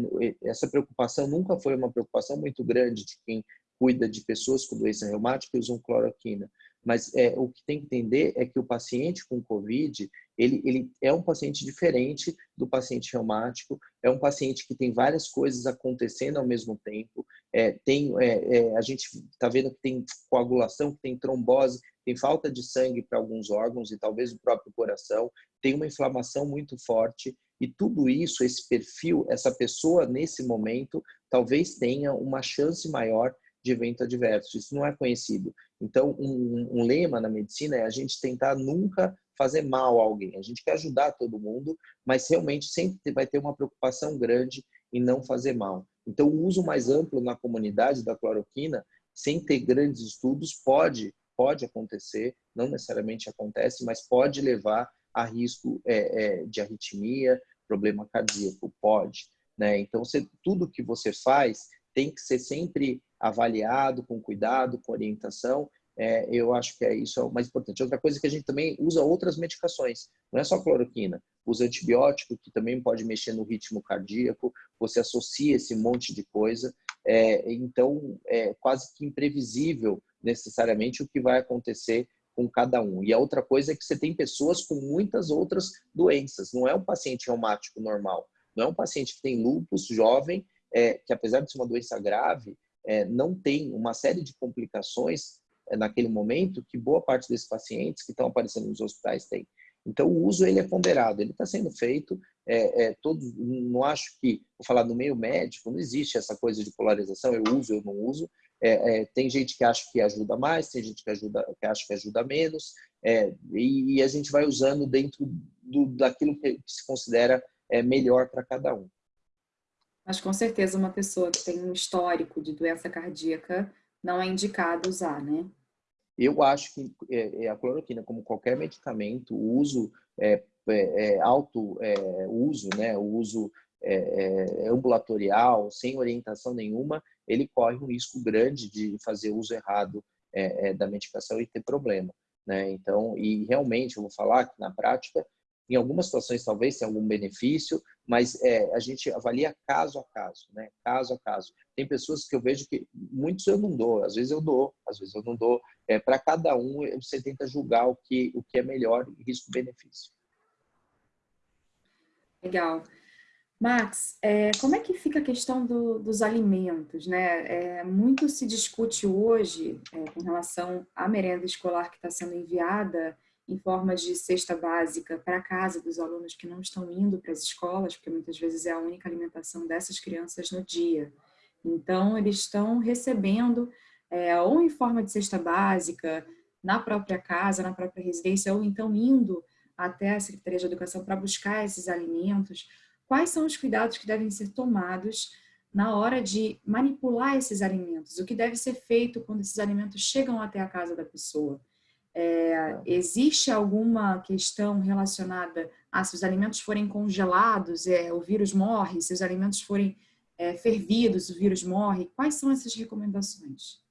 essa preocupação nunca foi uma preocupação muito grande de quem cuida de pessoas com doença reumática e usam cloroquina. Mas é, o que tem que entender é que o paciente com COVID, ele, ele é um paciente diferente do paciente reumático, é um paciente que tem várias coisas acontecendo ao mesmo tempo, é, tem, é, é a gente está vendo que tem coagulação, que tem trombose, tem falta de sangue para alguns órgãos e talvez o próprio coração, tem uma inflamação muito forte e tudo isso, esse perfil, essa pessoa nesse momento, talvez tenha uma chance maior de evento adverso. Isso não é conhecido. Então, um, um, lema na medicina é a gente tentar nunca fazer mal a alguém. A gente quer ajudar todo mundo, mas realmente sempre vai ter uma preocupação grande em não fazer mal. Então, o uso mais amplo na comunidade da cloroquina, sem ter grandes estudos, pode pode acontecer, não necessariamente acontece, mas pode levar a risco é, é, de arritmia, problema cardíaco, pode. Né? Então, você, tudo que você faz tem que ser sempre avaliado com cuidado, com orientação, é, eu acho que é isso é o mais importante. Outra coisa é que a gente também usa outras medicações, não é só cloroquina, usa antibiótico, que também pode mexer no ritmo cardíaco, você associa esse monte de coisa, é, então é quase que imprevisível necessariamente o que vai acontecer com cada um. E a outra coisa é que você tem pessoas com muitas outras doenças, não é um paciente reumático normal, não é um paciente que tem lúpus jovem, é, que apesar de ser uma doença grave, é, não tem uma série de complicações é, naquele momento que boa parte desses pacientes que estão aparecendo nos hospitais tem. Então, o uso ele é ponderado, ele está sendo feito. É, é, todos, não acho que, vou falar no meio médico, não existe essa coisa de polarização, eu uso, eu não uso. É, é, tem gente que acha que ajuda mais, tem gente que, ajuda, que acha que ajuda menos, é, e, e, a gente vai usando dentro do, daquilo que se considera é, melhor para cada um. Mas com certeza uma pessoa que tem um histórico de doença cardíaca não é indicado usar, né? Eu acho que é, é, a cloroquina, como qualquer medicamento, o uso é, é, é alto é, uso, né, o uso é, ambulatorial, sem orientação nenhuma, ele corre um risco grande de fazer uso errado da medicação e ter problema. Né? Então, e realmente, eu vou falar que na prática, em algumas situações talvez tenha algum benefício, mas é, a gente avalia caso a caso, né? Caso a caso. Tem pessoas que eu vejo que muitos eu não dou, às vezes eu dou, às vezes eu não dou. É, Para cada um você tenta julgar o que o que é melhor, risco-benefício. Legal. Max, é, como é que fica a questão do, dos alimentos? Né? É, muito se discute hoje é, com relação à merenda escolar que está sendo enviada em forma de cesta básica para casa dos alunos que não estão indo para as escolas, porque muitas vezes é a única alimentação dessas crianças no dia. Então, eles estão recebendo é, ou em forma de cesta básica, na própria casa, na própria residência, ou então indo até a Secretaria de Educação para buscar esses alimentos. Quais são os cuidados que devem ser tomados na hora de manipular esses alimentos? O que deve ser feito quando esses alimentos chegam até a casa da pessoa? É, existe alguma questão relacionada a se os alimentos forem congelados, é, o vírus morre, se os alimentos forem é, fervidos, o vírus morre? Quais são essas recomendações?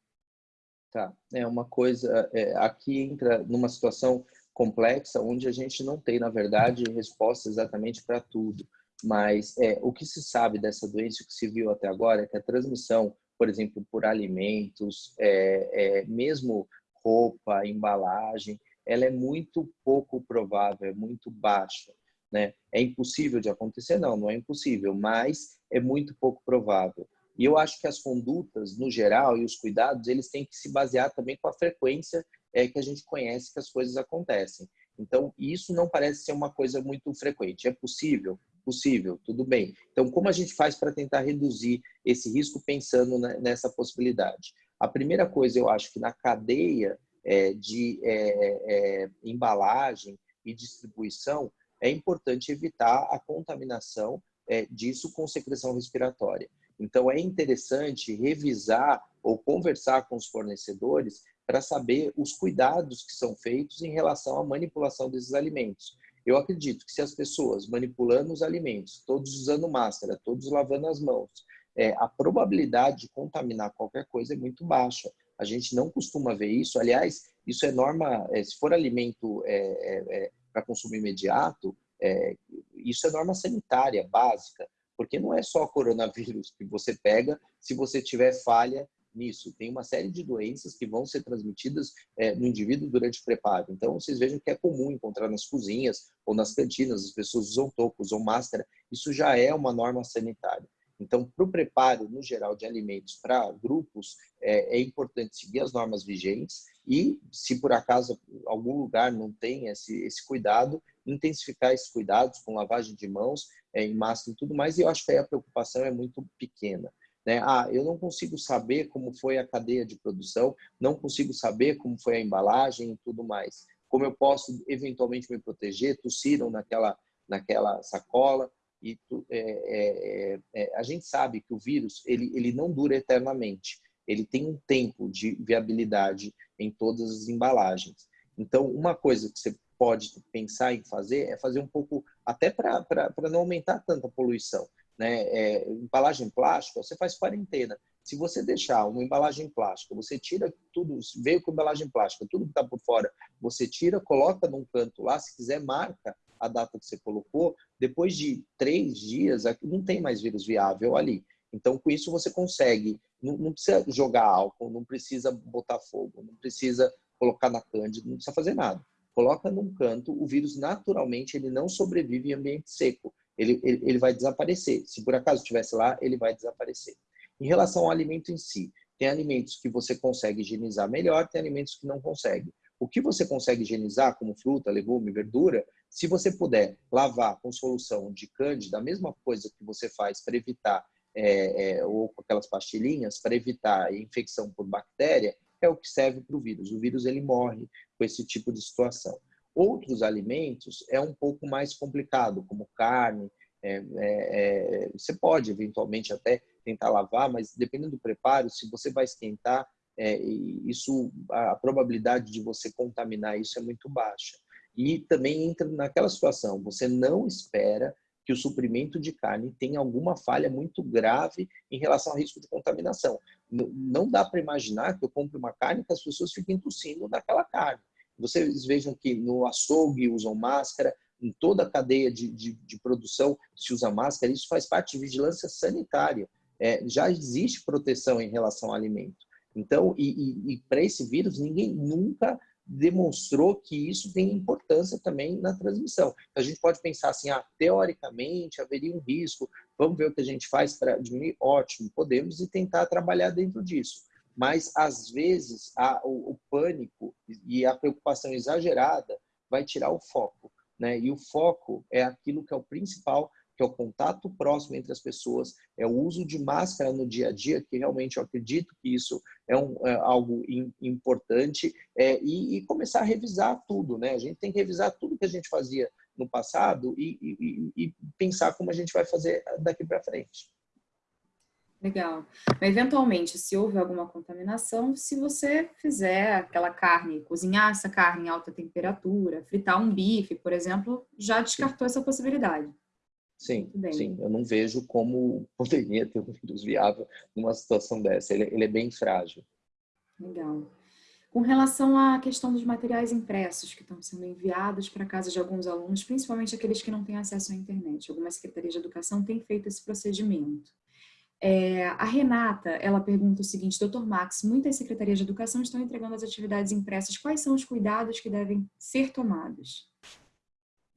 Tá, é uma coisa, é, aqui entra numa situação complexa, onde a gente não tem, na verdade, resposta exatamente para tudo. Mas é, o que se sabe dessa doença, o que se viu até agora, é que a transmissão, por exemplo, por alimentos, é, é mesmo roupa, embalagem, ela é muito pouco provável, é muito baixa. Né? É impossível de acontecer? Não, não é impossível, mas é muito pouco provável. E eu acho que as condutas, no geral, e os cuidados, eles têm que se basear também com a frequência é, que a gente conhece que as coisas acontecem. Então, isso não parece ser uma coisa muito frequente. É possível? Possível, tudo bem. Então, como a gente faz para tentar reduzir esse risco pensando nessa possibilidade? A primeira coisa, eu acho que na cadeia é, de é, é, embalagem e distribuição, é importante evitar a contaminação é, disso com secreção respiratória. Então, é interessante revisar ou conversar com os fornecedores para saber os cuidados que são feitos em relação à manipulação desses alimentos. Eu acredito que se as pessoas manipulando os alimentos, todos usando máscara, todos lavando as mãos, é, a probabilidade de contaminar qualquer coisa é muito baixa. A gente não costuma ver isso. Aliás, isso é norma, é, se for alimento é, é, é para consumo imediato, é, isso é norma sanitária básica, porque não é só coronavírus que você pega se você tiver falha nisso. Tem uma série de doenças que vão ser transmitidas é, no indivíduo durante o preparo. Então, vocês vejam que é comum encontrar nas cozinhas ou nas cantinas, as pessoas usam toco, usam máscara. Isso já é uma norma sanitária. Então, para o preparo, no geral, de alimentos para grupos, é, é, importante seguir as normas vigentes e, se por acaso algum lugar não tem esse, esse cuidado, intensificar esses cuidados com lavagem de mãos, é, em máscara e tudo mais. E eu acho que aí a preocupação é muito pequena. Né? Ah, eu não consigo saber como foi a cadeia de produção, não consigo saber como foi a embalagem e tudo mais. Como eu posso eventualmente me proteger? Tossiram naquela, naquela sacola. E é, é, é, a gente sabe que o vírus ele, ele não dura eternamente. Ele tem um tempo de viabilidade em todas as embalagens. Então, uma coisa que você pode pensar em fazer é fazer um pouco, até para não aumentar tanta poluição. Né? É, embalagem plástica, você faz quarentena. Se você deixar uma embalagem plástica, você tira tudo, veio com embalagem plástica, tudo que está por fora, você tira, coloca num canto lá, se quiser marca a data que você colocou, depois de três dias, não tem mais vírus viável ali. Então, com isso, você consegue, não, não precisa jogar álcool, não precisa botar fogo, não precisa colocar na cândida, não precisa fazer nada. Coloca num canto, o vírus naturalmente ele não sobrevive em ambiente seco. Ele, ele, ele vai desaparecer. Se por acaso estivesse lá, ele vai desaparecer. Em relação ao alimento em si, tem alimentos que você consegue higienizar melhor, tem alimentos que não consegue. O que você consegue higienizar, como fruta, legume, verdura, se você puder lavar com solução de cândida, a mesma coisa que você faz para evitar, é, é, ou com aquelas pastilhinhas, para evitar infecção por bactéria, é o que serve para o vírus. O vírus ele morre com esse tipo de situação. Outros alimentos é um pouco mais complicado, como carne. É, é, é você pode eventualmente até tentar lavar, mas dependendo do preparo, se você vai esquentar, é, isso a probabilidade de você contaminar isso é muito baixa. E também entra naquela situação, você não espera que o suprimento de carne tenha alguma falha muito grave em relação ao risco de contaminação. Não dá para imaginar que eu compre uma carne que as pessoas fiquem tossindo naquela carne. Vocês vejam que no açougue usam máscara, em toda a cadeia de, de, de produção se usa máscara, isso faz parte de vigilância sanitária. É, já existe proteção em relação ao alimento. Então, e, e, e para esse vírus, ninguém nunca demonstrou que isso tem importância também na transmissão. Então, a gente pode pensar assim, ah, teoricamente haveria um risco, vamos ver o que a gente faz para diminuir? Ótimo, podemos e tentar trabalhar dentro disso. Mas, às vezes, a, o, o pânico e a preocupação exagerada vai tirar o foco. Né? E o foco é aquilo que é o principal que é o contato próximo entre as pessoas, é o uso de máscara no dia a dia, que realmente eu acredito que isso é, um, é algo in, importante, é, e, e, começar a revisar tudo, né? A gente tem que revisar tudo que a gente fazia no passado e, e, e pensar como a gente vai fazer daqui para frente. Legal. Eventualmente, se houve alguma contaminação, se você fizer aquela carne, cozinhar essa carne em alta temperatura, fritar um bife, por exemplo, já descartou essa possibilidade. Sim, sim. Eu não vejo como poderia ter um vírus viável numa situação dessa. Ele, ele é bem frágil. Legal. Com relação à questão dos materiais impressos que estão sendo enviados para casa de alguns alunos, principalmente aqueles que não têm acesso à internet, algumas secretarias de educação têm feito esse procedimento. É, a Renata, ela pergunta o seguinte, doutor Max, muitas secretarias de educação estão entregando as atividades impressas, quais são os cuidados que devem ser tomados?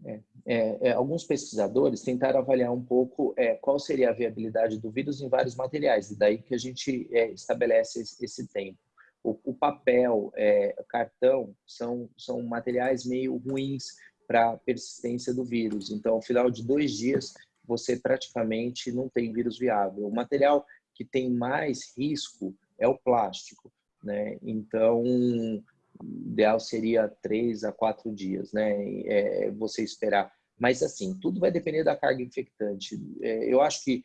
É, é, é, alguns pesquisadores tentaram avaliar um pouco é, qual seria a viabilidade do vírus em vários materiais, e daí que a gente é, estabelece esse, esse, tempo. O, o papel, é, cartão, são, são materiais meio ruins para a persistência do vírus. Então, ao final de dois dias, você praticamente não tem vírus viável. O material que tem mais risco é o plástico. Né? Então, ideal seria três a quatro dias, né? É, você esperar. Mas, assim, tudo vai depender da carga infectante. É, eu acho que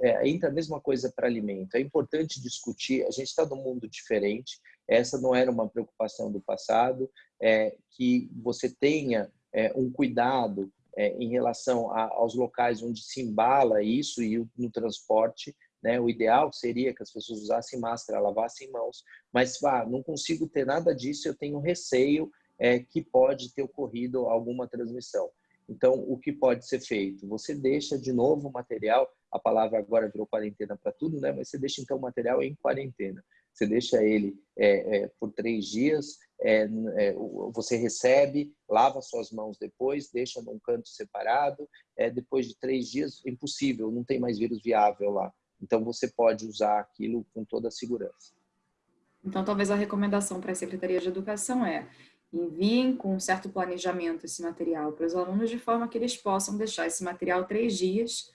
é, entra a mesma coisa para alimento. É importante discutir, a gente está num mundo diferente, essa não era uma preocupação do passado, é, que você tenha é, um cuidado é, em relação a, aos locais onde se embala isso e no transporte, né? O ideal seria que as pessoas usassem máscara, lavassem mãos, mas não consigo ter nada disso, eu tenho receio é, que pode ter ocorrido alguma transmissão. Então, o que pode ser feito? Você deixa de novo o material, a palavra agora virou quarentena para tudo, né? mas você deixa então o material em quarentena. Você deixa ele é, é, por três dias, é, é você recebe, lava suas mãos depois, deixa num canto separado. É, depois de três dias, impossível, não tem mais vírus viável lá. Então, você pode usar aquilo com toda a segurança. Então, talvez a recomendação para a Secretaria de Educação é enviem com um certo planejamento esse material para os alunos, de forma que eles possam deixar esse material três dias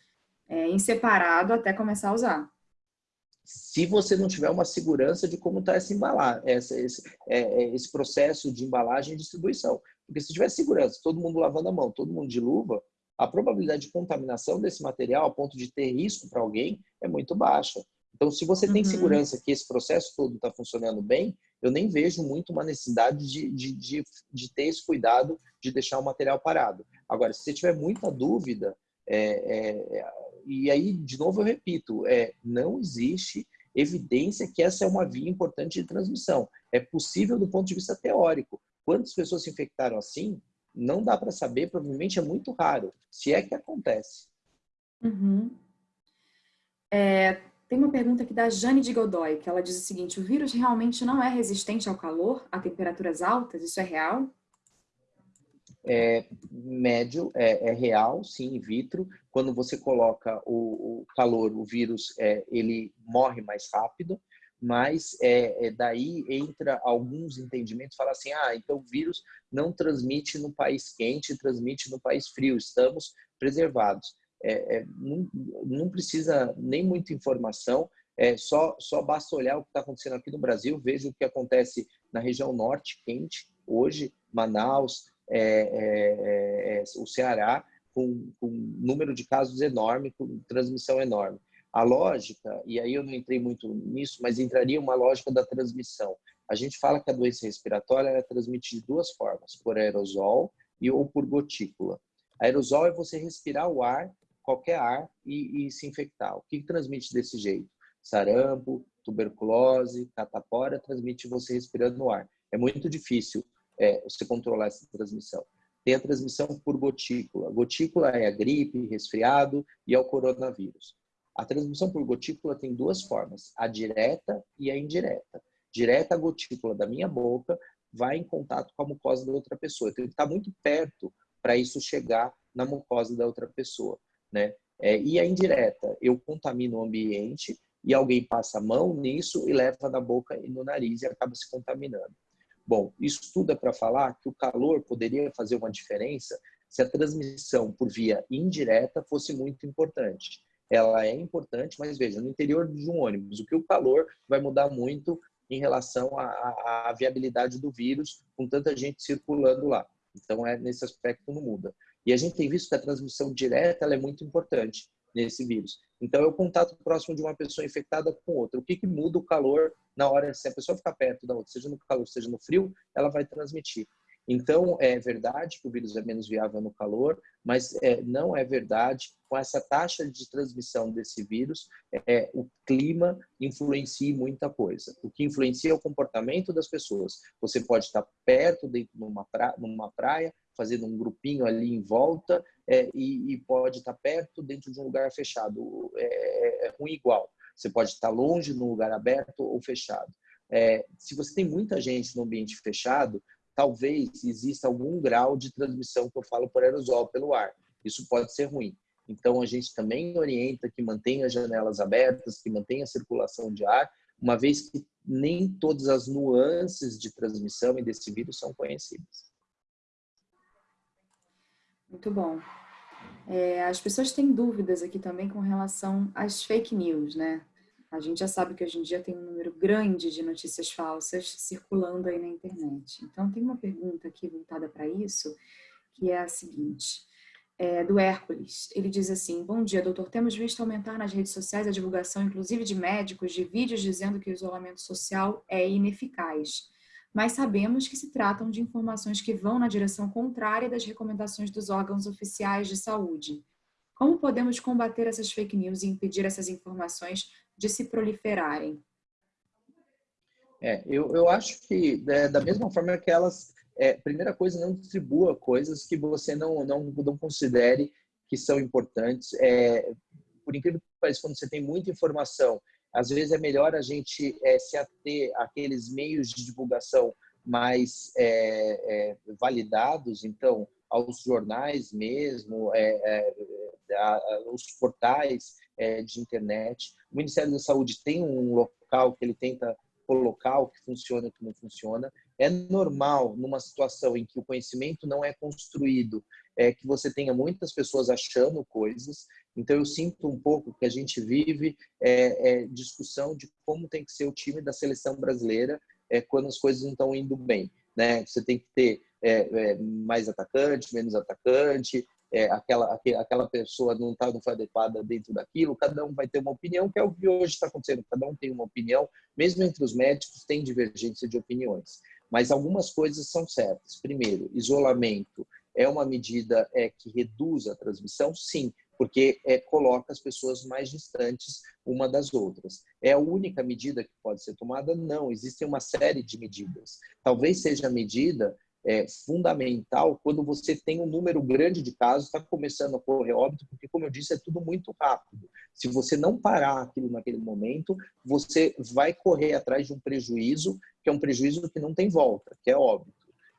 é, em separado até começar a usar. Se você não tiver uma segurança de como está esse esse, é, é, esse processo de embalagem e distribuição. Porque se tiver segurança, todo mundo lavando a mão, todo mundo de luva, a probabilidade de contaminação desse material a ponto de ter risco para alguém é muito baixa. Então, se você tem uhum. segurança que esse processo todo está funcionando bem, eu nem vejo muito uma necessidade de, de, de, de, ter esse cuidado de deixar o material parado. Agora, se você tiver muita dúvida, é, é, e aí, de novo, eu repito, é, não existe evidência que essa é uma via importante de transmissão. É possível do ponto de vista teórico. Quantas pessoas se infectaram assim? Não dá para saber, provavelmente é muito raro, se é que acontece. Uhum. É, tem uma pergunta aqui da Jane de Godoy, que ela diz o seguinte, o vírus realmente não é resistente ao calor, a temperaturas altas? Isso é real? É, médio, é, é, real, sim, in vitro. Quando você coloca o, o calor, o vírus, é, ele morre mais rápido, mas é, é, daí entra alguns entendimentos, fala assim, ah, então o vírus não transmite no país quente, transmite no país frio, estamos preservados. É, é, não, não, precisa nem muita informação, é, só, só basta olhar o que está acontecendo aqui no Brasil, veja o que acontece na região norte, quente, hoje, Manaus, é, é, é, o Ceará, com, com número de casos enorme, com transmissão enorme. A lógica, e aí eu não entrei muito nisso, mas entraria uma lógica da transmissão. A gente fala que a doença respiratória é transmitida de duas formas, por aerosol e ou por gotícula. Aerosol é você respirar o ar qualquer ar e, e se infectar. O que, que transmite desse jeito? Sarampo, tuberculose, catapora, transmite você respirando no ar. É muito difícil é, você controlar essa transmissão. Tem a transmissão por gotícula. Gotícula é a gripe, resfriado e é o coronavírus. A transmissão por gotícula tem duas formas, a direta e a indireta. Direta, a gotícula da minha boca vai em contato com a mucosa da outra pessoa. Então, ele está muito perto para isso chegar na mucosa da outra pessoa né? É, e a indireta, eu contamino o ambiente e alguém passa a mão nisso e leva na boca e no nariz e acaba se contaminando. Bom, isso tudo é para falar que o calor poderia fazer uma diferença se a transmissão por via indireta fosse muito importante. Ela é importante, mas veja, no interior de um ônibus, o que o calor vai mudar muito em relação à, viabilidade do vírus com tanta gente circulando lá. Então, é nesse aspecto não muda. E a gente tem visto que a transmissão direta é muito importante nesse vírus. Então, é o contato próximo de uma pessoa infectada com outra. O que, que muda o calor na hora, se a pessoa ficar perto da outra, seja no calor, seja no frio, ela vai transmitir. Então, é verdade que o vírus é menos viável no calor, mas é, não é verdade com essa taxa de transmissão desse vírus, é, o clima influencia muita coisa. O que influencia é o comportamento das pessoas. Você pode estar perto, dentro de uma praia, numa praia fazendo um grupinho ali em volta, é, e, e, pode estar perto, dentro de um lugar fechado. É, é, ruim igual. Você pode estar longe, num lugar aberto ou fechado. É, se você tem muita gente no ambiente fechado, talvez exista algum grau de transmissão que eu falo por aerosol, pelo ar. Isso pode ser ruim. Então, a gente também orienta que mantenha as janelas abertas, que mantenha a circulação de ar, uma vez que nem todas as nuances de transmissão e desse vírus são conhecidas. Muito bom. É, as pessoas têm dúvidas aqui também com relação às fake news, né? A gente já sabe que hoje em dia tem um número grande de notícias falsas circulando aí na internet. Então, tem uma pergunta aqui voltada para isso, que é a seguinte, é, do Hércules. Ele diz assim, bom dia, doutor, temos visto aumentar nas redes sociais a divulgação, inclusive de médicos, de vídeos dizendo que o isolamento social é ineficaz. Mas sabemos que se tratam de informações que vão na direção contrária das recomendações dos órgãos oficiais de saúde. Como podemos combater essas fake news e impedir essas informações de se proliferarem? É, eu, eu acho que é, da mesma forma que elas, é, primeira coisa, não distribua coisas que você não, não, não considere que são importantes. É, por incrível que pareça, quando você tem muita informação, às vezes é melhor a gente é, se ater àqueles meios de divulgação mais é, é, validados, então, aos jornais mesmo, é, é, a, os portais é, de internet. O Ministério da Saúde tem um local que ele tenta colocar o que funciona e o que não funciona. É normal, numa situação em que o conhecimento não é construído, é, que você tenha muitas pessoas achando coisas. Então, eu sinto um pouco que a gente vive é, é, discussão de como tem que ser o time da seleção brasileira é, quando as coisas não estão indo bem. Né? Você tem que ter é, é, mais atacante, menos atacante, é, aquela, aquela pessoa não, tá, não foi adequada dentro daquilo, cada um vai ter uma opinião, que é o que hoje está acontecendo, cada um tem uma opinião, mesmo entre os médicos tem divergência de opiniões. Mas algumas coisas são certas. Primeiro, isolamento é uma medida é, que reduz a transmissão? Sim, porque é, coloca as pessoas mais distantes uma das outras. É a única medida que pode ser tomada? Não, existem uma série de medidas. Talvez seja a medida é, fundamental quando você tem um número grande de casos, está começando a correr óbito, porque, como eu disse, é tudo muito rápido. Se você não parar aquilo naquele momento, você vai correr atrás de um prejuízo, que é um prejuízo que não tem volta, que é óbito.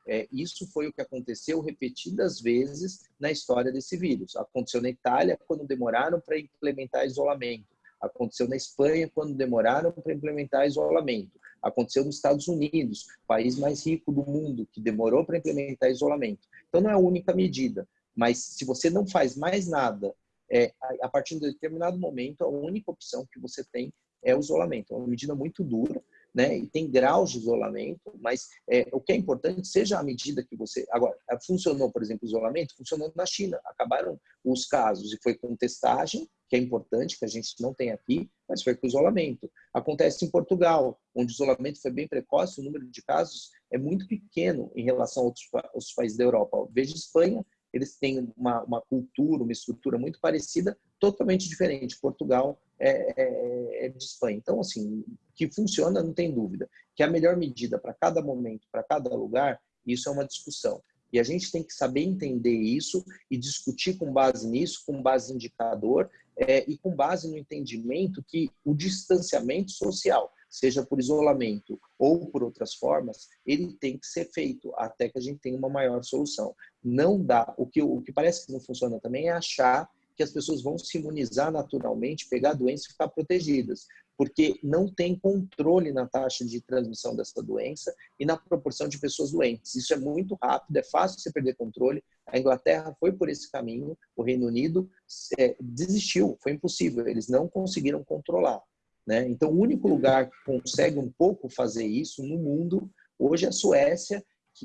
É, isso foi o que aconteceu repetidas vezes na história desse vírus. Aconteceu na Itália, quando demoraram para implementar isolamento. Aconteceu na Espanha, quando demoraram para implementar isolamento. Aconteceu nos Estados Unidos, país mais rico do mundo, que demorou para implementar isolamento. Então, não é a única medida, mas se você não faz mais nada, é, a partir de determinado momento, a única opção que você tem é o isolamento. É uma medida muito dura, né? E tem graus de isolamento, mas é, o que é importante seja a medida que você. Agora, funcionou, por exemplo, o isolamento, funcionou na China. Acabaram os casos e foi com testagem, que é importante, que a gente não tem aqui, mas foi com isolamento. Acontece em Portugal, onde o isolamento foi bem precoce, o número de casos é muito pequeno em relação a outros, outros países da Europa. Veja Espanha, eles têm uma, uma cultura, uma estrutura muito parecida, totalmente diferente. Portugal é, é, é de Espanha. Então, assim, que funciona, não tem dúvida. Que a melhor medida para cada momento, para cada lugar, isso é uma discussão. E a gente tem que saber entender isso e discutir com base nisso, com base em indicador é, e com base no entendimento que o distanciamento social, seja por isolamento ou por outras formas, ele tem que ser feito até que a gente tenha uma maior solução. Não dá. O que, o que parece que não funciona também é achar que as pessoas vão se imunizar naturalmente, pegar a doença e ficar protegidas porque não tem controle na taxa de transmissão dessa doença e na proporção de pessoas doentes. Isso é muito rápido, é fácil você perder controle. A Inglaterra foi por esse caminho, o Reino Unido é, desistiu, foi impossível, eles não conseguiram controlar. Né? Então, o único lugar que consegue um pouco fazer isso no mundo hoje é a Suécia,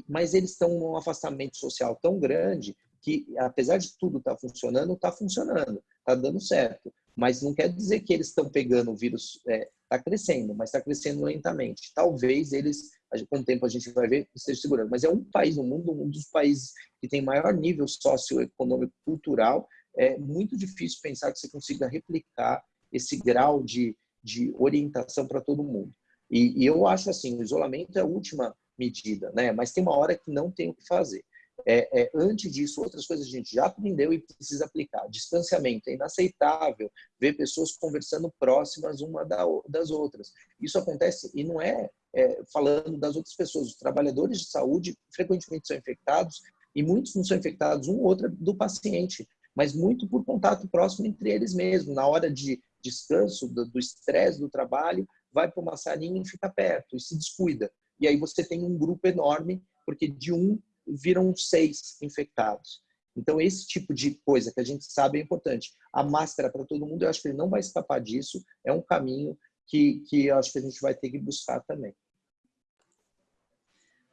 mas eles estão num afastamento social tão grande que, apesar de tudo estar tá funcionando, está funcionando, está dando certo mas não quer dizer que eles estão pegando o vírus, está é, tá crescendo, mas está crescendo lentamente. Talvez eles, com o tempo a gente vai ver, esteja segurando. Mas é um país no mundo, um dos países que tem maior nível socioeconômico cultural. É muito difícil pensar que você consiga replicar esse grau de, de orientação para todo mundo. E, e eu acho assim, o isolamento é a última medida, né? Mas tem uma hora que não tem o que fazer. É, é, antes disso, outras coisas a gente já aprendeu e precisa aplicar. Distanciamento é inaceitável ver pessoas conversando próximas uma das outras. Isso acontece e não é, é, falando das outras pessoas. Os trabalhadores de saúde frequentemente são infectados e muitos não são infectados um ou outro do paciente, mas muito por contato próximo entre eles mesmos. Na hora de descanso, do estresse do, do trabalho, vai para uma salinha e fica perto e se descuida. E aí você tem um grupo enorme, porque de um viram seis infectados. Então, esse tipo de coisa que a gente sabe é importante. A máscara para todo mundo, eu acho que ele não vai escapar disso. É um caminho que, que eu acho que a gente vai ter que buscar também.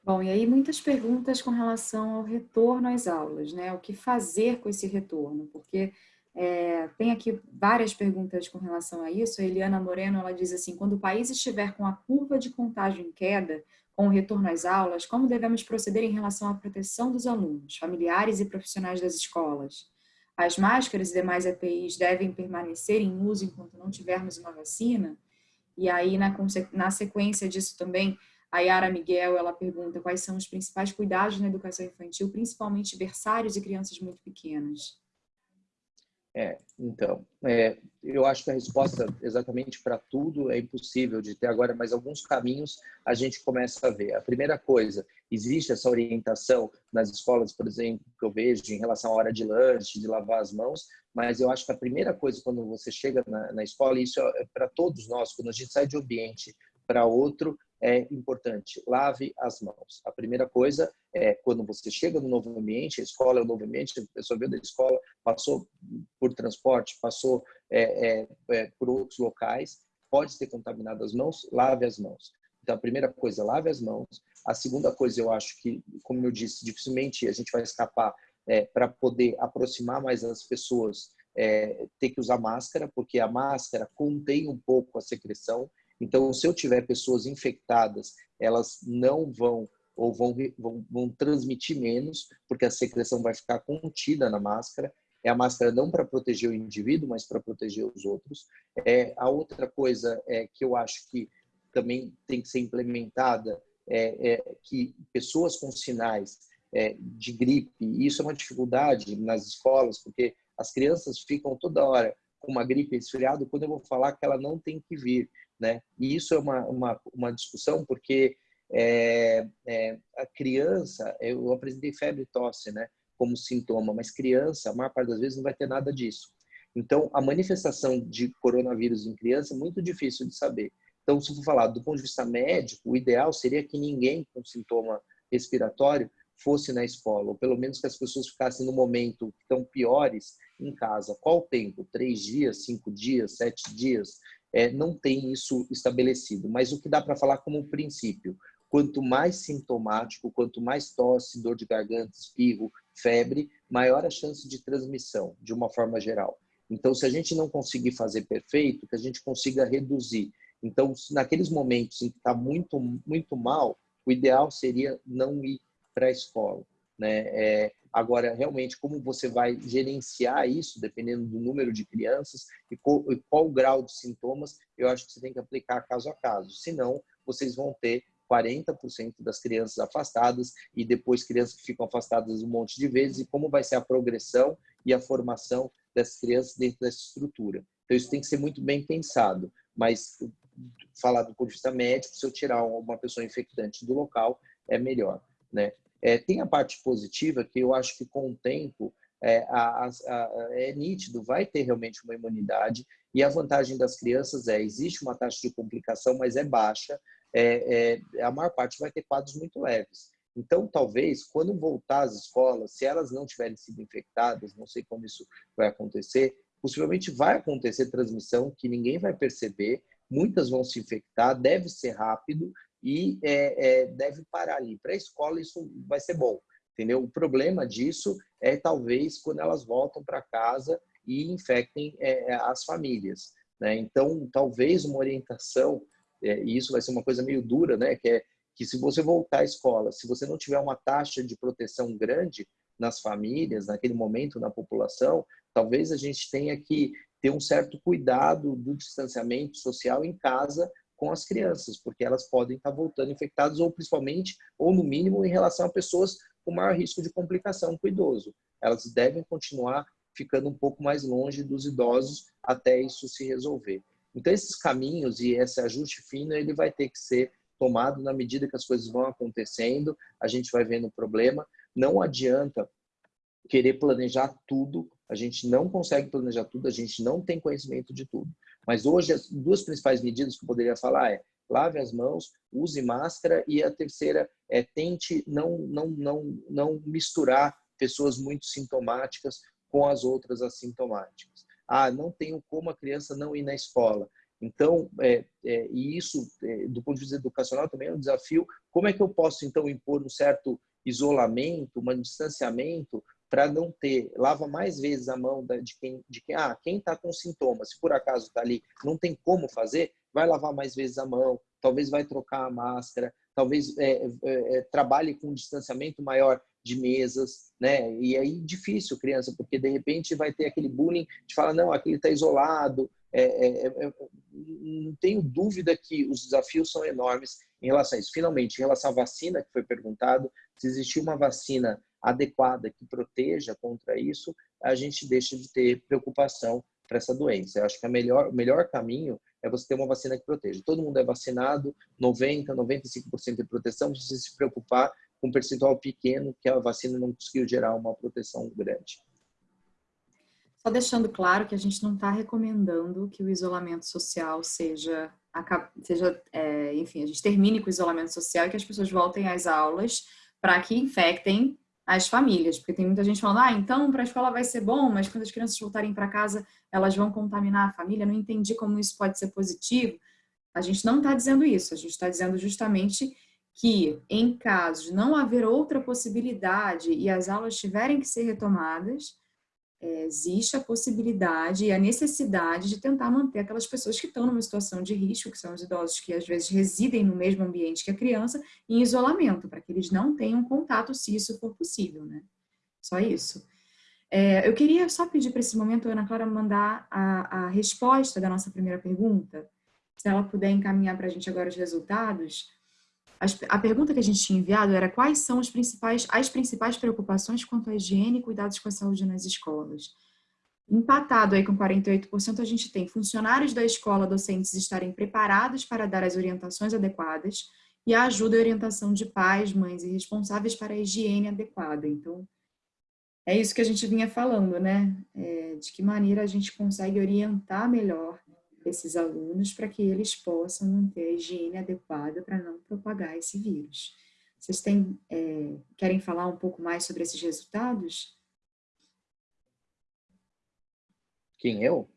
Bom, e aí muitas perguntas com relação ao retorno às aulas, né? O que fazer com esse retorno? Porque é, tem aqui várias perguntas com relação a isso. A Eliana Moreno, ela diz assim, quando o país estiver com a curva de contágio em queda, com o retorno às aulas, como devemos proceder em relação à proteção dos alunos, familiares e profissionais das escolas? As máscaras e demais EPIs devem permanecer em uso enquanto não tivermos uma vacina? E aí, na, na sequência disso também, a Yara Miguel, ela pergunta quais são os principais cuidados na educação infantil, principalmente berçários e crianças muito pequenas. É, então, é, eu acho que a resposta exatamente para tudo é impossível de ter agora, mas alguns caminhos a gente começa a ver. A primeira coisa, existe essa orientação nas escolas, por exemplo, que eu vejo em relação à hora de lanche, de lavar as mãos, mas eu acho que a primeira coisa quando você chega na, na escola, isso é para todos nós, quando a gente sai de um ambiente para outro, é importante. Lave as mãos. A primeira coisa é quando você chega no novo ambiente, a escola é um novo ambiente, a pessoa veio da escola, passou por transporte, passou é, é, é, por outros locais, pode ter contaminado as mãos, lave as mãos. Então, a primeira coisa, lave as mãos. A segunda coisa, eu acho que, como eu disse, dificilmente a gente vai escapar é, para poder aproximar mais as pessoas, é, ter que usar máscara, porque a máscara contém um pouco a secreção então, se eu tiver pessoas infectadas, elas não vão ou vão, vão, vão transmitir menos, porque a secreção vai ficar contida na máscara. é a máscara não para proteger o indivíduo, mas para proteger os outros. É, a outra coisa é que eu acho que também tem que ser implementada é, é que pessoas com sinais é, de gripe, e isso é uma dificuldade nas escolas, porque as crianças ficam toda hora com uma gripe resfriado quando eu vou falar que ela não tem que vir, né? E isso é uma, uma, uma discussão porque é, é, a criança, eu apresentei febre e tosse, né? Como sintoma, mas criança, a maior parte das vezes não vai ter nada disso. Então, a manifestação de coronavírus em criança é muito difícil de saber. Então, se for falar do ponto de vista médico, o ideal seria que ninguém com sintoma respiratório fosse na escola, ou pelo menos que as pessoas ficassem no momento tão piores em casa. Qual o tempo? Três dias, cinco dias, sete dias? É, não tem isso estabelecido. Mas o que dá para falar como princípio? Quanto mais sintomático, quanto mais tosse, dor de garganta, espirro, febre, maior a chance de transmissão, de uma forma geral. Então, se a gente não conseguir fazer perfeito, que a gente consiga reduzir. Então, naqueles momentos em que está muito, muito mal, o ideal seria não ir para a escola. Né? É, agora, realmente, como você vai gerenciar isso, dependendo do número de crianças e qual, e qual o grau de sintomas, eu acho que você tem que aplicar caso a caso. Senão, vocês vão ter 40% das crianças afastadas e depois crianças que ficam afastadas um monte de vezes e como vai ser a progressão e a formação dessas crianças dentro dessa estrutura. Então, isso tem que ser muito bem pensado. Mas, falar do ponto de vista médico, se eu tirar uma pessoa infectante do local, é melhor. Né? É, tem a parte positiva que eu acho que com o tempo é, a, a, é nítido, vai ter realmente uma imunidade e a vantagem das crianças é, existe uma taxa de complicação, mas é baixa, é, é, a maior parte vai ter quadros muito leves. Então, talvez, quando voltar às escolas, se elas não tiverem sido infectadas, não sei como isso vai acontecer, possivelmente vai acontecer transmissão que ninguém vai perceber, muitas vão se infectar, deve ser rápido e é, é, deve parar ali. Para a escola isso vai ser bom, entendeu? O problema disso é talvez quando elas voltam para casa e infectem é, as famílias. Né? Então, talvez uma orientação, é, e isso vai ser uma coisa meio dura, né? que é que se você voltar à escola, se você não tiver uma taxa de proteção grande nas famílias, naquele momento na população, talvez a gente tenha que ter um certo cuidado do distanciamento social em casa com as crianças, porque elas podem estar voltando infectadas ou principalmente, ou no mínimo, em relação a pessoas com maior risco de complicação com o idoso. Elas devem continuar ficando um pouco mais longe dos idosos até isso se resolver. Então, esses caminhos e esse ajuste fino, ele vai ter que ser tomado na medida que as coisas vão acontecendo, a gente vai vendo o problema. Não adianta querer planejar tudo, a gente não consegue planejar tudo, a gente não tem conhecimento de tudo. Mas hoje, as duas principais medidas que eu poderia falar é lave as mãos, use máscara e a terceira é tente não, não, não, não misturar pessoas muito sintomáticas com as outras assintomáticas. Ah, não tenho como a criança não ir na escola. Então, é, é, e isso, é, do ponto de vista educacional, também é um desafio. Como é que eu posso, então, impor um certo isolamento, um distanciamento para não ter, lava mais vezes a mão de quem, de quem, ah, quem está com sintomas, se por acaso está ali, não tem como fazer, vai lavar mais vezes a mão, talvez vai trocar a máscara, talvez é, é, é, trabalhe com um distanciamento maior de mesas, né? E aí difícil criança, porque de repente vai ter aquele bullying de falar não, aquele está isolado. É, é, é, não tenho dúvida que os desafios são enormes em relação a isso. Finalmente, em relação à vacina que foi perguntado, se existir uma vacina adequada que proteja contra isso, a gente deixa de ter preocupação para essa doença. Eu acho que a melhor, o melhor caminho é você ter uma vacina que proteja. Todo mundo é vacinado, 90, 95% de proteção, você se preocupar com um percentual pequeno que a vacina não conseguiu gerar uma proteção grande. Só deixando claro que a gente não está recomendando que o isolamento social seja, seja é, enfim, a gente termine com o isolamento social e que as pessoas voltem às aulas para que infectem as famílias, porque tem muita gente falando, ah, então para a escola vai ser bom, mas quando as crianças voltarem para casa, elas vão contaminar a família, não entendi como isso pode ser positivo. A gente não está dizendo isso, a gente está dizendo justamente que em caso de não haver outra possibilidade e as aulas tiverem que ser retomadas, é, existe a possibilidade e a necessidade de tentar manter aquelas pessoas que estão numa situação de risco, que são os idosos que às vezes residem no mesmo ambiente que a criança, em isolamento, para que eles não tenham contato se isso for possível, né? Só isso. É, eu queria só pedir para esse momento Ana Clara mandar a, a resposta da nossa primeira pergunta, se ela puder encaminhar para a gente agora os resultados. A pergunta que a gente tinha enviado era quais são as principais, as principais preocupações quanto à higiene e cuidados com a saúde nas escolas. Empatado aí com 48%, a gente tem funcionários da escola, docentes estarem preparados para dar as orientações adequadas e a ajuda e orientação de pais, mães e responsáveis para a higiene adequada. Então, é isso que a gente vinha falando, né? É, de que maneira a gente consegue orientar melhor esses alunos para que eles possam manter a higiene adequada para não propagar esse vírus. Vocês têm, é, querem falar um pouco mais sobre esses resultados? Quem, eu?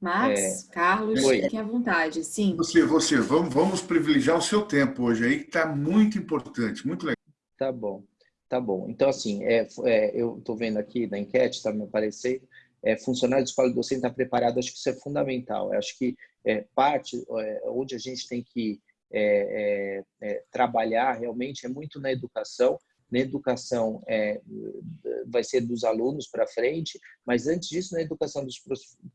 Max, é... Carlos, Oi. fiquem à vontade, sim. Você, você, vamos, vamos privilegiar o seu tempo hoje aí, que está muito importante, muito legal. Tá bom, tá bom. Então, assim, é, é eu estou vendo aqui na enquete, está me aparecendo, é, funcionário de escola docente está preparado, acho que isso é fundamental. Eu acho que é, parte é, onde a gente tem que é, é, trabalhar realmente é muito na educação, na educação é, vai ser dos alunos para frente, mas antes disso na educação dos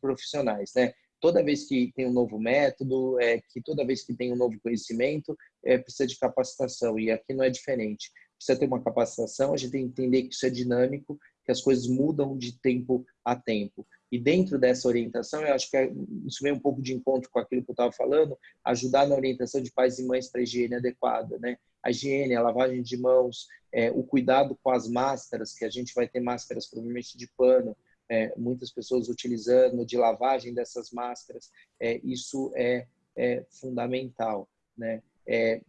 profissionais, né? Toda vez que tem um novo método, é, que toda vez que tem um novo conhecimento, é, precisa de capacitação e aqui não é diferente. Precisa ter uma capacitação, a gente tem que entender que isso é dinâmico, que as coisas mudam de tempo a tempo. E dentro dessa orientação, eu acho que é, isso vem um pouco de encontro com aquilo que eu estava falando, ajudar na orientação de pais e mães para a higiene adequada, né? A higiene, a lavagem de mãos, é, o cuidado com as máscaras, que a gente vai ter máscaras provavelmente de pano, é, muitas pessoas utilizando, de lavagem dessas máscaras, é, isso é, é fundamental, né? É,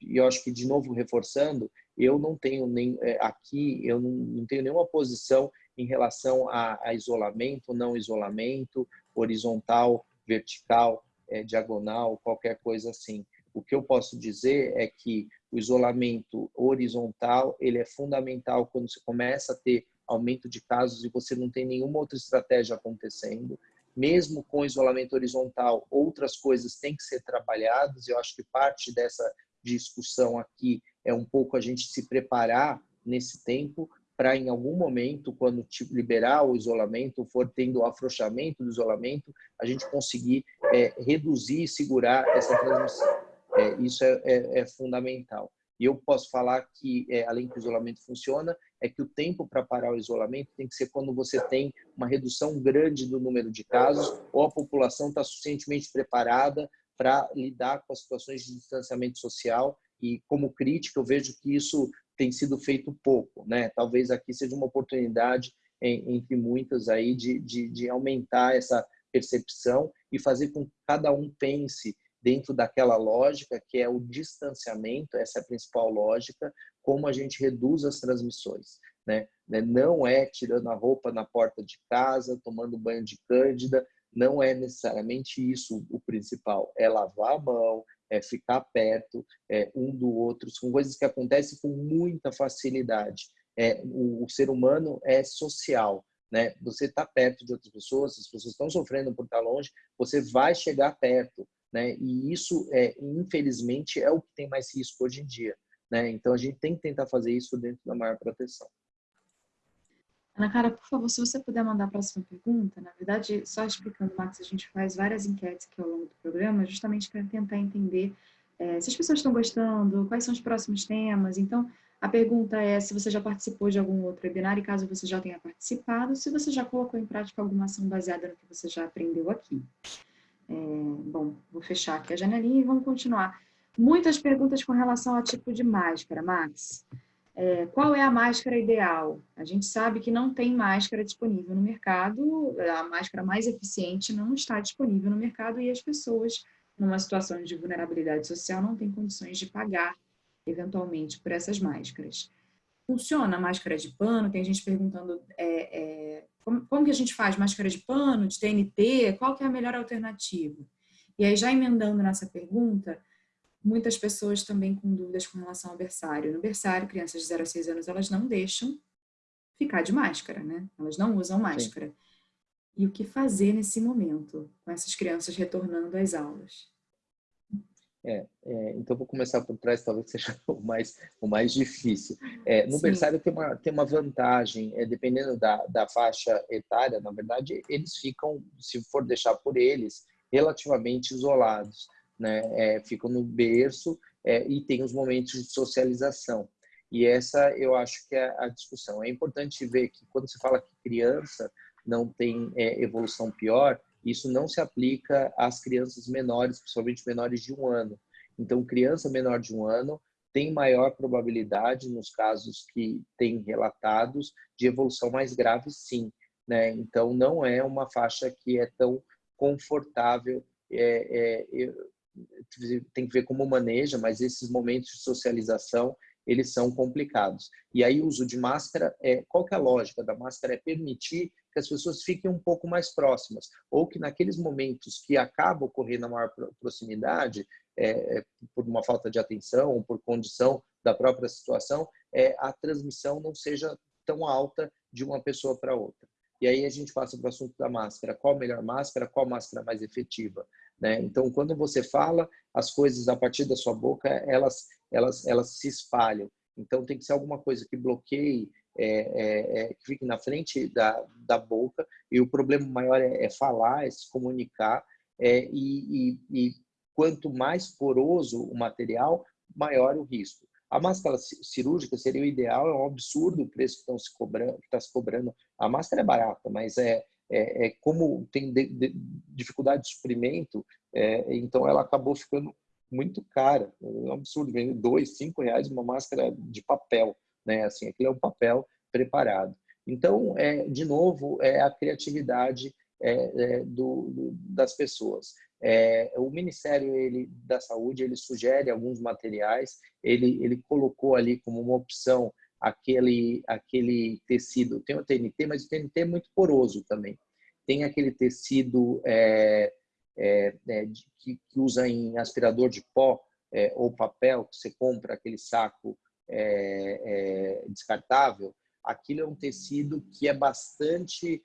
e eu acho que, de novo, reforçando, eu não tenho nem é, aqui, eu não, tenho nenhuma posição em relação a, a isolamento, não isolamento, horizontal, vertical, é, diagonal, qualquer coisa assim. O que eu posso dizer é que o isolamento horizontal ele é fundamental quando você começa a ter aumento de casos e você não tem nenhuma outra estratégia acontecendo. Mesmo com isolamento horizontal, outras coisas têm que ser trabalhadas. Eu acho que parte dessa discussão aqui é um pouco a gente se preparar nesse tempo para em algum momento, quando liberar o isolamento, for tendo o afrouxamento do isolamento, a gente conseguir é, reduzir e segurar essa transmissão. É, isso é, é, é, fundamental. E eu posso falar que, é, além que o isolamento funciona, é que o tempo para parar o isolamento tem que ser quando você tem uma redução grande do número de casos ou a população está suficientemente preparada para lidar com as situações de distanciamento social e como crítica eu vejo que isso tem sido feito pouco, né? Talvez aqui seja uma oportunidade entre muitas aí de, de, de aumentar essa percepção e fazer com que cada um pense dentro daquela lógica que é o distanciamento, essa é a principal lógica, como a gente reduz as transmissões. Né? Não é tirando a roupa na porta de casa, tomando banho de cândida, não é necessariamente isso o principal, é lavar a mão, é ficar perto é, um do outro, são coisas que acontecem com muita facilidade. É, o, o ser humano é social, né? Você está perto de outras pessoas, as pessoas estão sofrendo por estar longe, você vai chegar perto, né? E isso, é, infelizmente, é o que tem mais risco hoje em dia, né? Então a gente tem que tentar fazer isso dentro da maior proteção. Ana Cara, por favor, se você puder mandar a próxima pergunta, na verdade, só explicando, Max, a gente faz várias enquetes aqui ao longo do programa, justamente para tentar entender é, se as pessoas estão gostando, quais são os próximos temas. Então, a pergunta é se você já participou de algum outro webinar e caso você já tenha participado, se você já colocou em prática alguma ação baseada no que você já aprendeu aqui. É, bom, vou fechar aqui a janelinha e vamos continuar. Muitas perguntas com relação ao tipo de máscara, Max. É, qual é a máscara ideal? A gente sabe que não tem máscara disponível no mercado, a máscara mais eficiente não está disponível no mercado e as pessoas, numa situação de vulnerabilidade social, não têm condições de pagar, eventualmente, por essas máscaras. Funciona a máscara de pano? Tem gente perguntando é, é, como, como que a gente faz máscara de pano, de TNT, qual que é a melhor alternativa? E aí, já emendando nessa pergunta, muitas pessoas também com dúvidas com relação ao berçário. No berçário, crianças de 0 a 6 anos, elas não deixam ficar de máscara, né? Elas não usam máscara. Sim. E o que fazer nesse momento, com essas crianças retornando às aulas? É, é, então vou começar por trás, talvez seja o mais, o mais difícil. É, no Sim. berçário tem uma, tem uma vantagem, é, dependendo da, da faixa etária, na verdade, eles ficam, se for deixar por eles, relativamente isolados. Né? É, ficam no berço é, e tem os momentos de socialização. E essa eu acho que é a discussão. É importante ver que quando se fala que criança não tem é, evolução pior, isso não se aplica às crianças menores, principalmente menores de um ano. Então, criança menor de um ano tem maior probabilidade, nos casos que tem relatados, de evolução mais grave, sim. Né? Então, não é uma faixa que é tão confortável. É, é, tem que ver como maneja, mas esses momentos de socialização eles são complicados. E aí o uso de máscara, é, qual que é a lógica da máscara? É permitir que as pessoas fiquem um pouco mais próximas, ou que naqueles momentos que acaba ocorrendo a maior proximidade, é, é, por uma falta de atenção, ou por condição da própria situação, é, a transmissão não seja tão alta de uma pessoa para outra. E aí a gente passa para o assunto da máscara. Qual a melhor máscara? Qual máscara mais efetiva? Né? Então, quando você fala, as coisas a partir da sua boca, elas, elas, elas se espalham. Então, tem que ser alguma coisa que bloqueie, é, é, é, que fique na frente da, da boca. E o problema maior é, é falar, é se comunicar. É, e, e, e quanto mais poroso o material, maior o risco. A máscara cirúrgica seria o ideal, é um absurdo o preço que estão se cobrando, que está se cobrando. A máscara é barata, mas é, é, é como tem de, de, dificuldade de suprimento, é, então ela acabou ficando muito cara. É um absurdo, vender dois, cinco reais uma máscara de papel, né? Assim, aquilo é um papel preparado. Então, é, de novo, é a criatividade é, é, do, do, das pessoas. É, o Ministério ele, da Saúde ele sugere alguns materiais, ele, ele colocou ali como uma opção aquele, aquele tecido. Tem o TNT, mas o TNT é muito poroso também. Tem aquele tecido é, é, é, de, que, que, usa em aspirador de pó é, ou papel, que você compra aquele saco é, é, descartável. Aquilo é um tecido que é bastante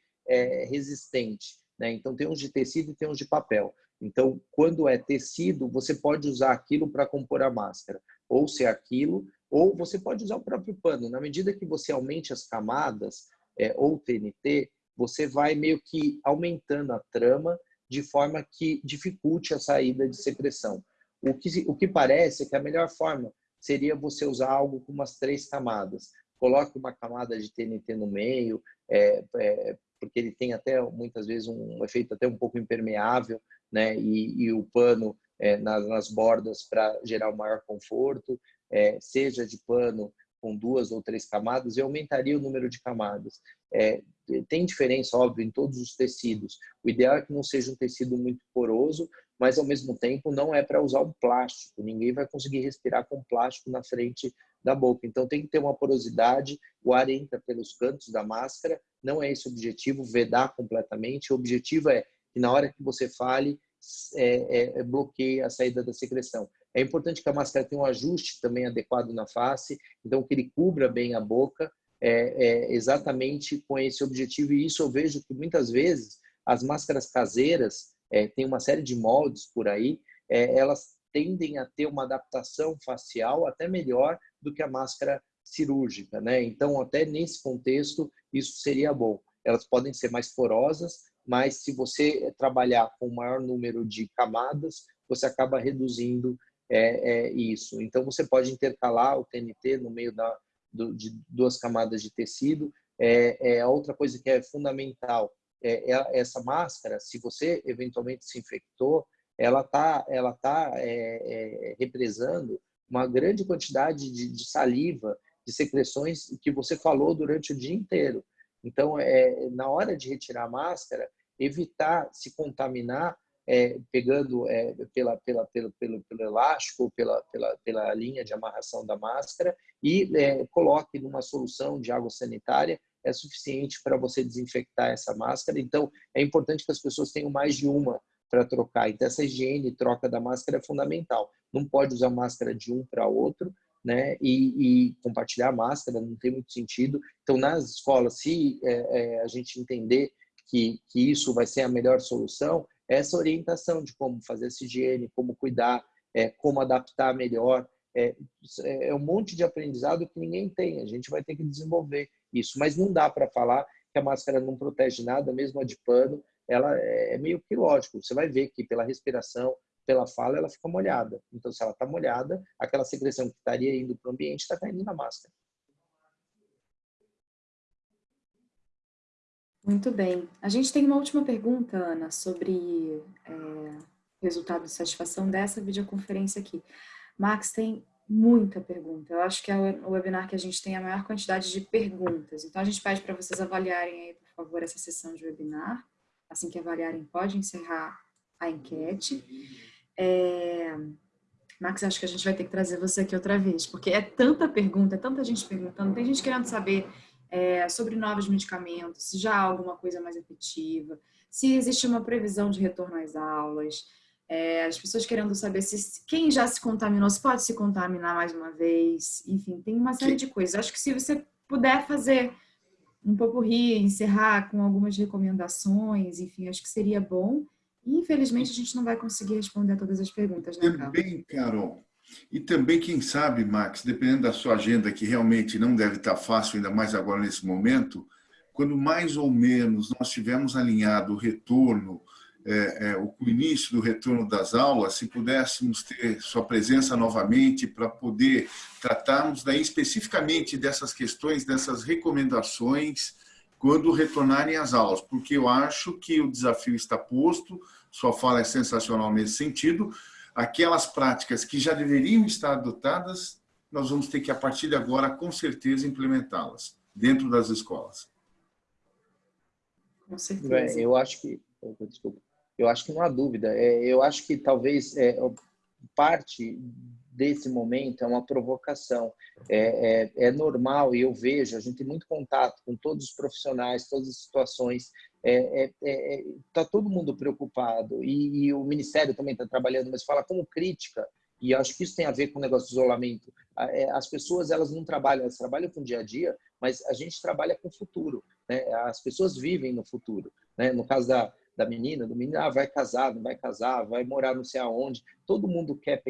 resistente. Né? Então, tem uns de tecido e tem uns de papel. Então, quando é tecido, você pode usar aquilo para compor a máscara. Ou se é aquilo, ou você pode usar o próprio pano. Na medida que você aumente as camadas, é, ou TNT, você vai meio que aumentando a trama de forma que dificulte a saída de secreção. O que, o que parece é que a melhor forma seria você usar algo com umas três camadas. Coloque uma camada de TNT no meio, é, é, porque ele tem até muitas vezes um efeito até um pouco impermeável, né? E, e o pano é, nas, nas bordas para gerar um maior conforto é, seja de pano com duas ou três camadas, eu aumentaria o número de camadas. É, tem diferença, óbvio, em todos os tecidos. O ideal é que não seja um tecido muito poroso, mas ao mesmo tempo não é para usar um plástico. Ninguém vai conseguir respirar com plástico na frente da boca. Então tem que ter uma porosidade, o ar entra pelos cantos da máscara. Não é esse o objetivo, vedar completamente. O objetivo é que na hora que você fale, é, é, é bloqueie a saída da secreção. É importante que a máscara tenha um ajuste também adequado na face, então que ele cubra bem a boca, é, é, exatamente com esse objetivo. E isso eu vejo que muitas vezes as máscaras caseiras, é, tem uma série de moldes por aí, é, elas tendem a ter uma adaptação facial até melhor do que a máscara cirúrgica, né? Então, até nesse contexto, isso seria bom. Elas podem ser mais porosas, mas se você trabalhar com o maior número de camadas, você acaba reduzindo é, é isso. Então, você pode intercalar o TNT no meio da, do, de duas camadas de tecido. É, é outra coisa que é fundamental é, é essa máscara. Se você eventualmente se infectou, ela está ela tá, é, é, represando uma grande quantidade de, de, saliva, de secreções que você falou durante o dia inteiro. Então, é, na hora de retirar a máscara, evitar se contaminar é, pegando é, pela, pela, pelo, pelo, pelo elástico, pela, pela, pela linha de amarração da máscara e é, coloque numa solução de água sanitária, é suficiente para você desinfectar essa máscara. Então, é importante que as pessoas tenham mais de uma para trocar. Então, essa higiene e troca da máscara é fundamental. Não pode usar máscara de um para outro, né? E, e, compartilhar máscara não tem muito sentido. Então, nas escolas, se é, é, a gente entender que, que isso vai ser a melhor solução, essa orientação de como fazer essa higiene, como cuidar é, como adaptar melhor. É, é um monte de aprendizado que ninguém tem, a gente vai ter que desenvolver isso. Mas não dá para falar que a máscara não protege nada, mesmo a de pano, ela é, é meio que lógico. Você vai ver que pela respiração, pela fala, ela fica molhada. Então, se ela está molhada, aquela secreção que estaria indo para o ambiente está caindo na máscara. Muito bem. A gente tem uma última pergunta, Ana, sobre é, resultado de satisfação dessa videoconferência aqui. Max, tem muita pergunta. Eu acho que é o webinar que a gente tem a maior quantidade de perguntas. Então, a gente pede para vocês avaliarem aí, por favor, essa sessão de webinar. Assim que avaliarem, pode encerrar a enquete. É... Max, acho que a gente vai ter que trazer você aqui outra vez, porque é tanta pergunta, é tanta gente perguntando, tem gente querendo saber é, sobre novos medicamentos, se já há alguma coisa mais efetiva, se existe uma previsão de retorno às aulas, é, as pessoas querendo saber se quem já se contaminou, se pode se contaminar mais uma vez, enfim, tem uma série de coisas. Acho que se você puder fazer um pouco rir, encerrar com algumas recomendações, enfim, acho que seria bom. infelizmente, a gente não vai conseguir responder todas as perguntas, né, Carol? Também, Carol, e também, quem sabe, Max, dependendo da sua agenda, que realmente não deve estar fácil, ainda mais agora nesse momento, quando mais ou menos nós tivermos alinhado o retorno, é, é, o início do retorno das aulas, se pudéssemos ter sua presença novamente para poder tratarmos daí especificamente dessas questões, dessas recomendações, quando retornarem às aulas, porque eu acho que o desafio está posto, sua fala é sensacional nesse sentido, aquelas práticas que já deveriam estar adotadas, nós vamos ter que, a partir de agora, com certeza, implementá-las dentro das escolas. Com certeza. eu acho que... Desculpa. Eu acho que não há dúvida. É, eu acho que talvez é, parte desse momento é uma provocação. É, é, é, normal, e eu vejo, a gente tem muito contato com todos os profissionais, todas as situações, é, é, é, tá todo mundo preocupado e, e o Ministério também está trabalhando, mas fala como crítica, e acho que isso tem a ver com o negócio de isolamento. É, as pessoas elas não trabalham, elas trabalham com o dia a dia, mas a gente trabalha com o futuro. Né? As pessoas vivem no futuro. Né? No caso da, da menina, do menino, ah, vai casar, não vai casar, vai morar não sei aonde. Todo mundo quer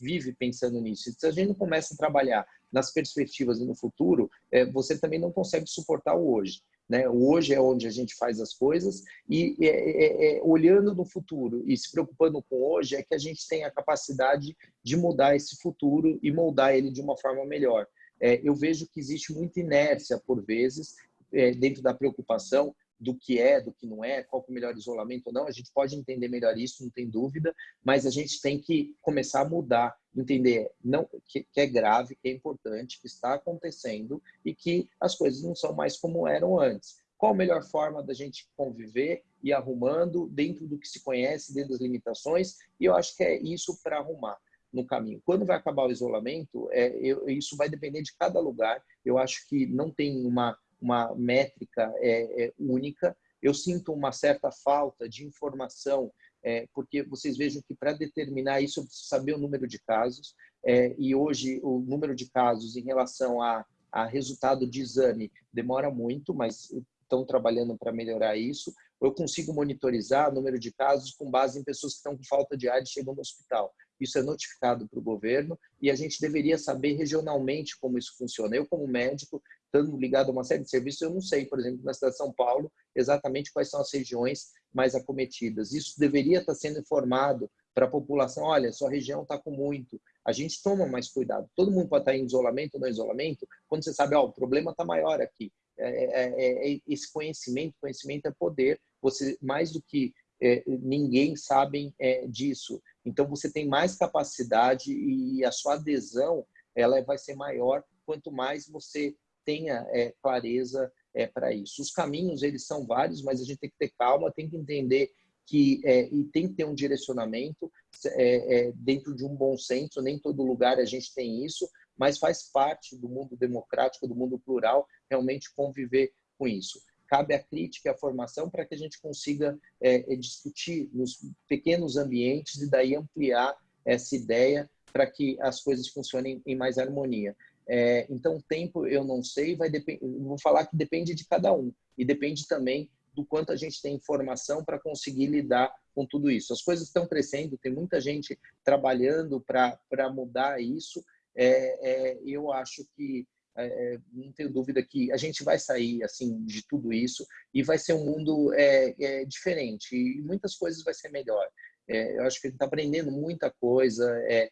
vive pensando nisso. Se a gente não começa a trabalhar nas perspectivas e no futuro, é, você também não consegue suportar o hoje. Né? Hoje é onde a gente faz as coisas e é, é, é, olhando no futuro e se preocupando com hoje é que a gente tem a capacidade de mudar esse futuro e moldar ele de uma forma melhor. É, eu vejo que existe muita inércia, por vezes, é, dentro da preocupação do que é, do que não é, qual é o melhor isolamento ou não, a gente pode entender melhor isso, não tem dúvida, mas a gente tem que começar a mudar, entender não, que, que é grave, que é importante, que está acontecendo e que as coisas não são mais como eram antes. Qual a melhor forma da gente conviver e arrumando dentro do que se conhece, dentro das limitações, e eu acho que é isso para arrumar no caminho. Quando vai acabar o isolamento, é, eu, isso vai depender de cada lugar. Eu acho que não tem uma uma métrica é, é, única. Eu sinto uma certa falta de informação, é, porque vocês vejam que para determinar isso eu preciso saber o número de casos, é, e hoje o número de casos em relação a, a resultado de exame demora muito, mas estão trabalhando para melhorar isso. Eu consigo monitorizar o número de casos com base em pessoas que estão com falta de ar e chegam no hospital. Isso é notificado para o governo e a gente deveria saber regionalmente como isso funciona. Eu, como médico, estando ligado a uma série de serviços, eu não sei, por exemplo, na cidade de São Paulo, exatamente quais são as regiões mais acometidas. Isso deveria estar sendo informado para a população, olha, sua região está com muito, a gente toma mais cuidado. Todo mundo pode estar em isolamento ou não isolamento, quando você sabe, ó, o problema está maior aqui. É, é, é, é, esse conhecimento, conhecimento é poder. Você, mais do que é, ninguém sabe é, disso. Então, você tem mais capacidade e a sua adesão ela vai ser maior quanto mais você tenha é, clareza é, para isso. Os caminhos, eles são vários, mas a gente tem que ter calma, tem que entender que é, e tem que ter um direcionamento é, é, dentro de um bom senso. Nem todo lugar a gente tem isso, mas faz parte do mundo democrático, do mundo plural, realmente conviver com isso. Cabe a crítica e a formação para que a gente consiga é, é, discutir nos pequenos ambientes e daí ampliar essa ideia para que as coisas funcionem em mais harmonia. É, então, tempo eu não sei, vai vou falar que depende de cada um e depende também do quanto a gente tem informação para conseguir lidar com tudo isso. As coisas estão crescendo, tem muita gente trabalhando para mudar isso. É, é, eu acho que é, é, não tenho dúvida que a gente vai sair assim de tudo isso e vai ser um mundo é, é diferente e muitas coisas vai ser melhor. É, eu acho que gente está aprendendo muita coisa é,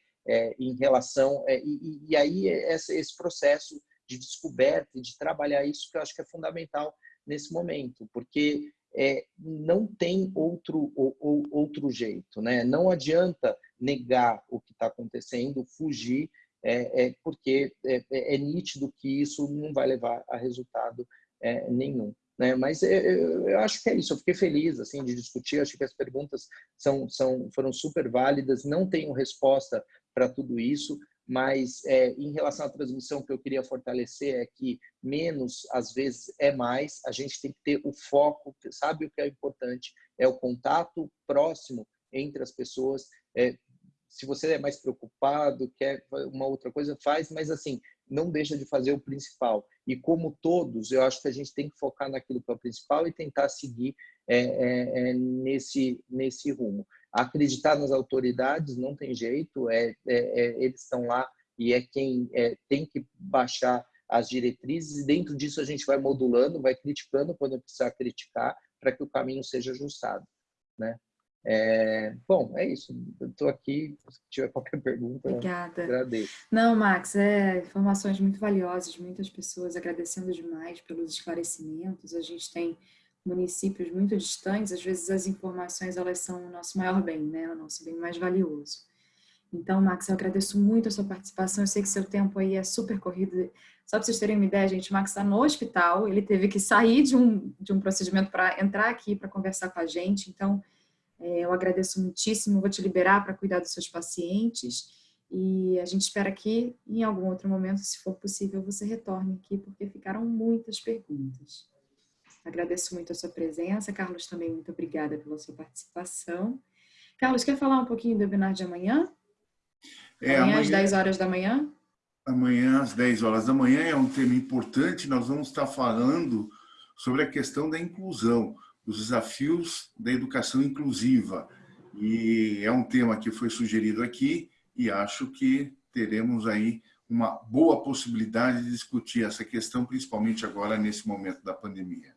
em relação e, e, aí esse, esse processo de descoberta e de trabalhar isso que eu acho que é fundamental nesse momento, porque é, não tem outro, ou, ou, outro jeito. Né? Não adianta negar o que está acontecendo, fugir, é, é porque é, é, é, nítido que isso não vai levar a resultado é, nenhum. Né? Mas eu, eu, acho que é isso. Eu fiquei feliz assim de discutir. Acho que as perguntas são, são foram super válidas. Não tenho resposta para tudo isso mas é, em relação à transmissão, o que eu queria fortalecer é que menos, às vezes, é mais. A gente tem que ter o foco, sabe o que é importante? É o contato próximo entre as pessoas. É, se você é mais preocupado, quer uma outra coisa, faz, mas assim, não deixa de fazer o principal. E como todos, eu acho que a gente tem que focar naquilo que é o principal e tentar seguir é, é, é nesse, nesse rumo acreditar nas autoridades não tem jeito, é, é, é eles estão lá e é quem é, tem que baixar as diretrizes e dentro disso a gente vai modulando, vai criticando quando precisar criticar para que o caminho seja ajustado, né? É, bom, é isso. Estou aqui. Se tiver qualquer pergunta, Obrigada. agradeço. Não, Max, é informações muito valiosas, muitas pessoas agradecendo demais pelos esclarecimentos. A gente tem municípios muito distantes, às vezes as informações elas são o nosso maior bem, né? o nosso bem mais valioso. Então, Max, eu agradeço muito a sua participação, eu sei que seu tempo aí é super corrido. Só para vocês terem uma ideia, gente, o Max está no hospital, ele teve que sair de um, de um procedimento para entrar aqui para conversar com a gente, então é, eu agradeço muitíssimo, vou te liberar para cuidar dos seus pacientes e a gente espera que em algum outro momento, se for possível, você retorne aqui, porque ficaram muitas perguntas. Agradeço muito a sua presença. Carlos, também muito obrigada pela sua participação. Carlos, quer falar um pouquinho do webinar de amanhã? É, amanhã, amanhã às 10 horas da manhã? Amanhã às 10 horas da manhã é um tema importante. Nós vamos estar falando sobre a questão da inclusão, os desafios da educação inclusiva. E é um tema que foi sugerido aqui e acho que teremos aí uma boa possibilidade de discutir essa questão, principalmente agora nesse momento da pandemia.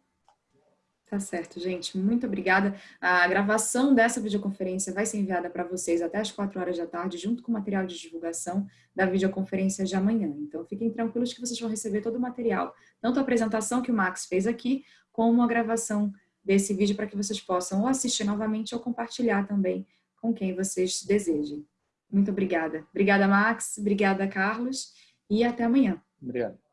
Tá certo, gente. Muito obrigada. A gravação dessa videoconferência vai ser enviada para vocês até as 4 horas da tarde, junto com o material de divulgação da videoconferência de amanhã. Então, fiquem tranquilos que vocês vão receber todo o material, tanto a apresentação que o Max fez aqui, como a gravação desse vídeo para que vocês possam ou assistir novamente ou compartilhar também com quem vocês desejem. Muito obrigada. Obrigada, Max. Obrigada, Carlos. E até amanhã. Obrigado.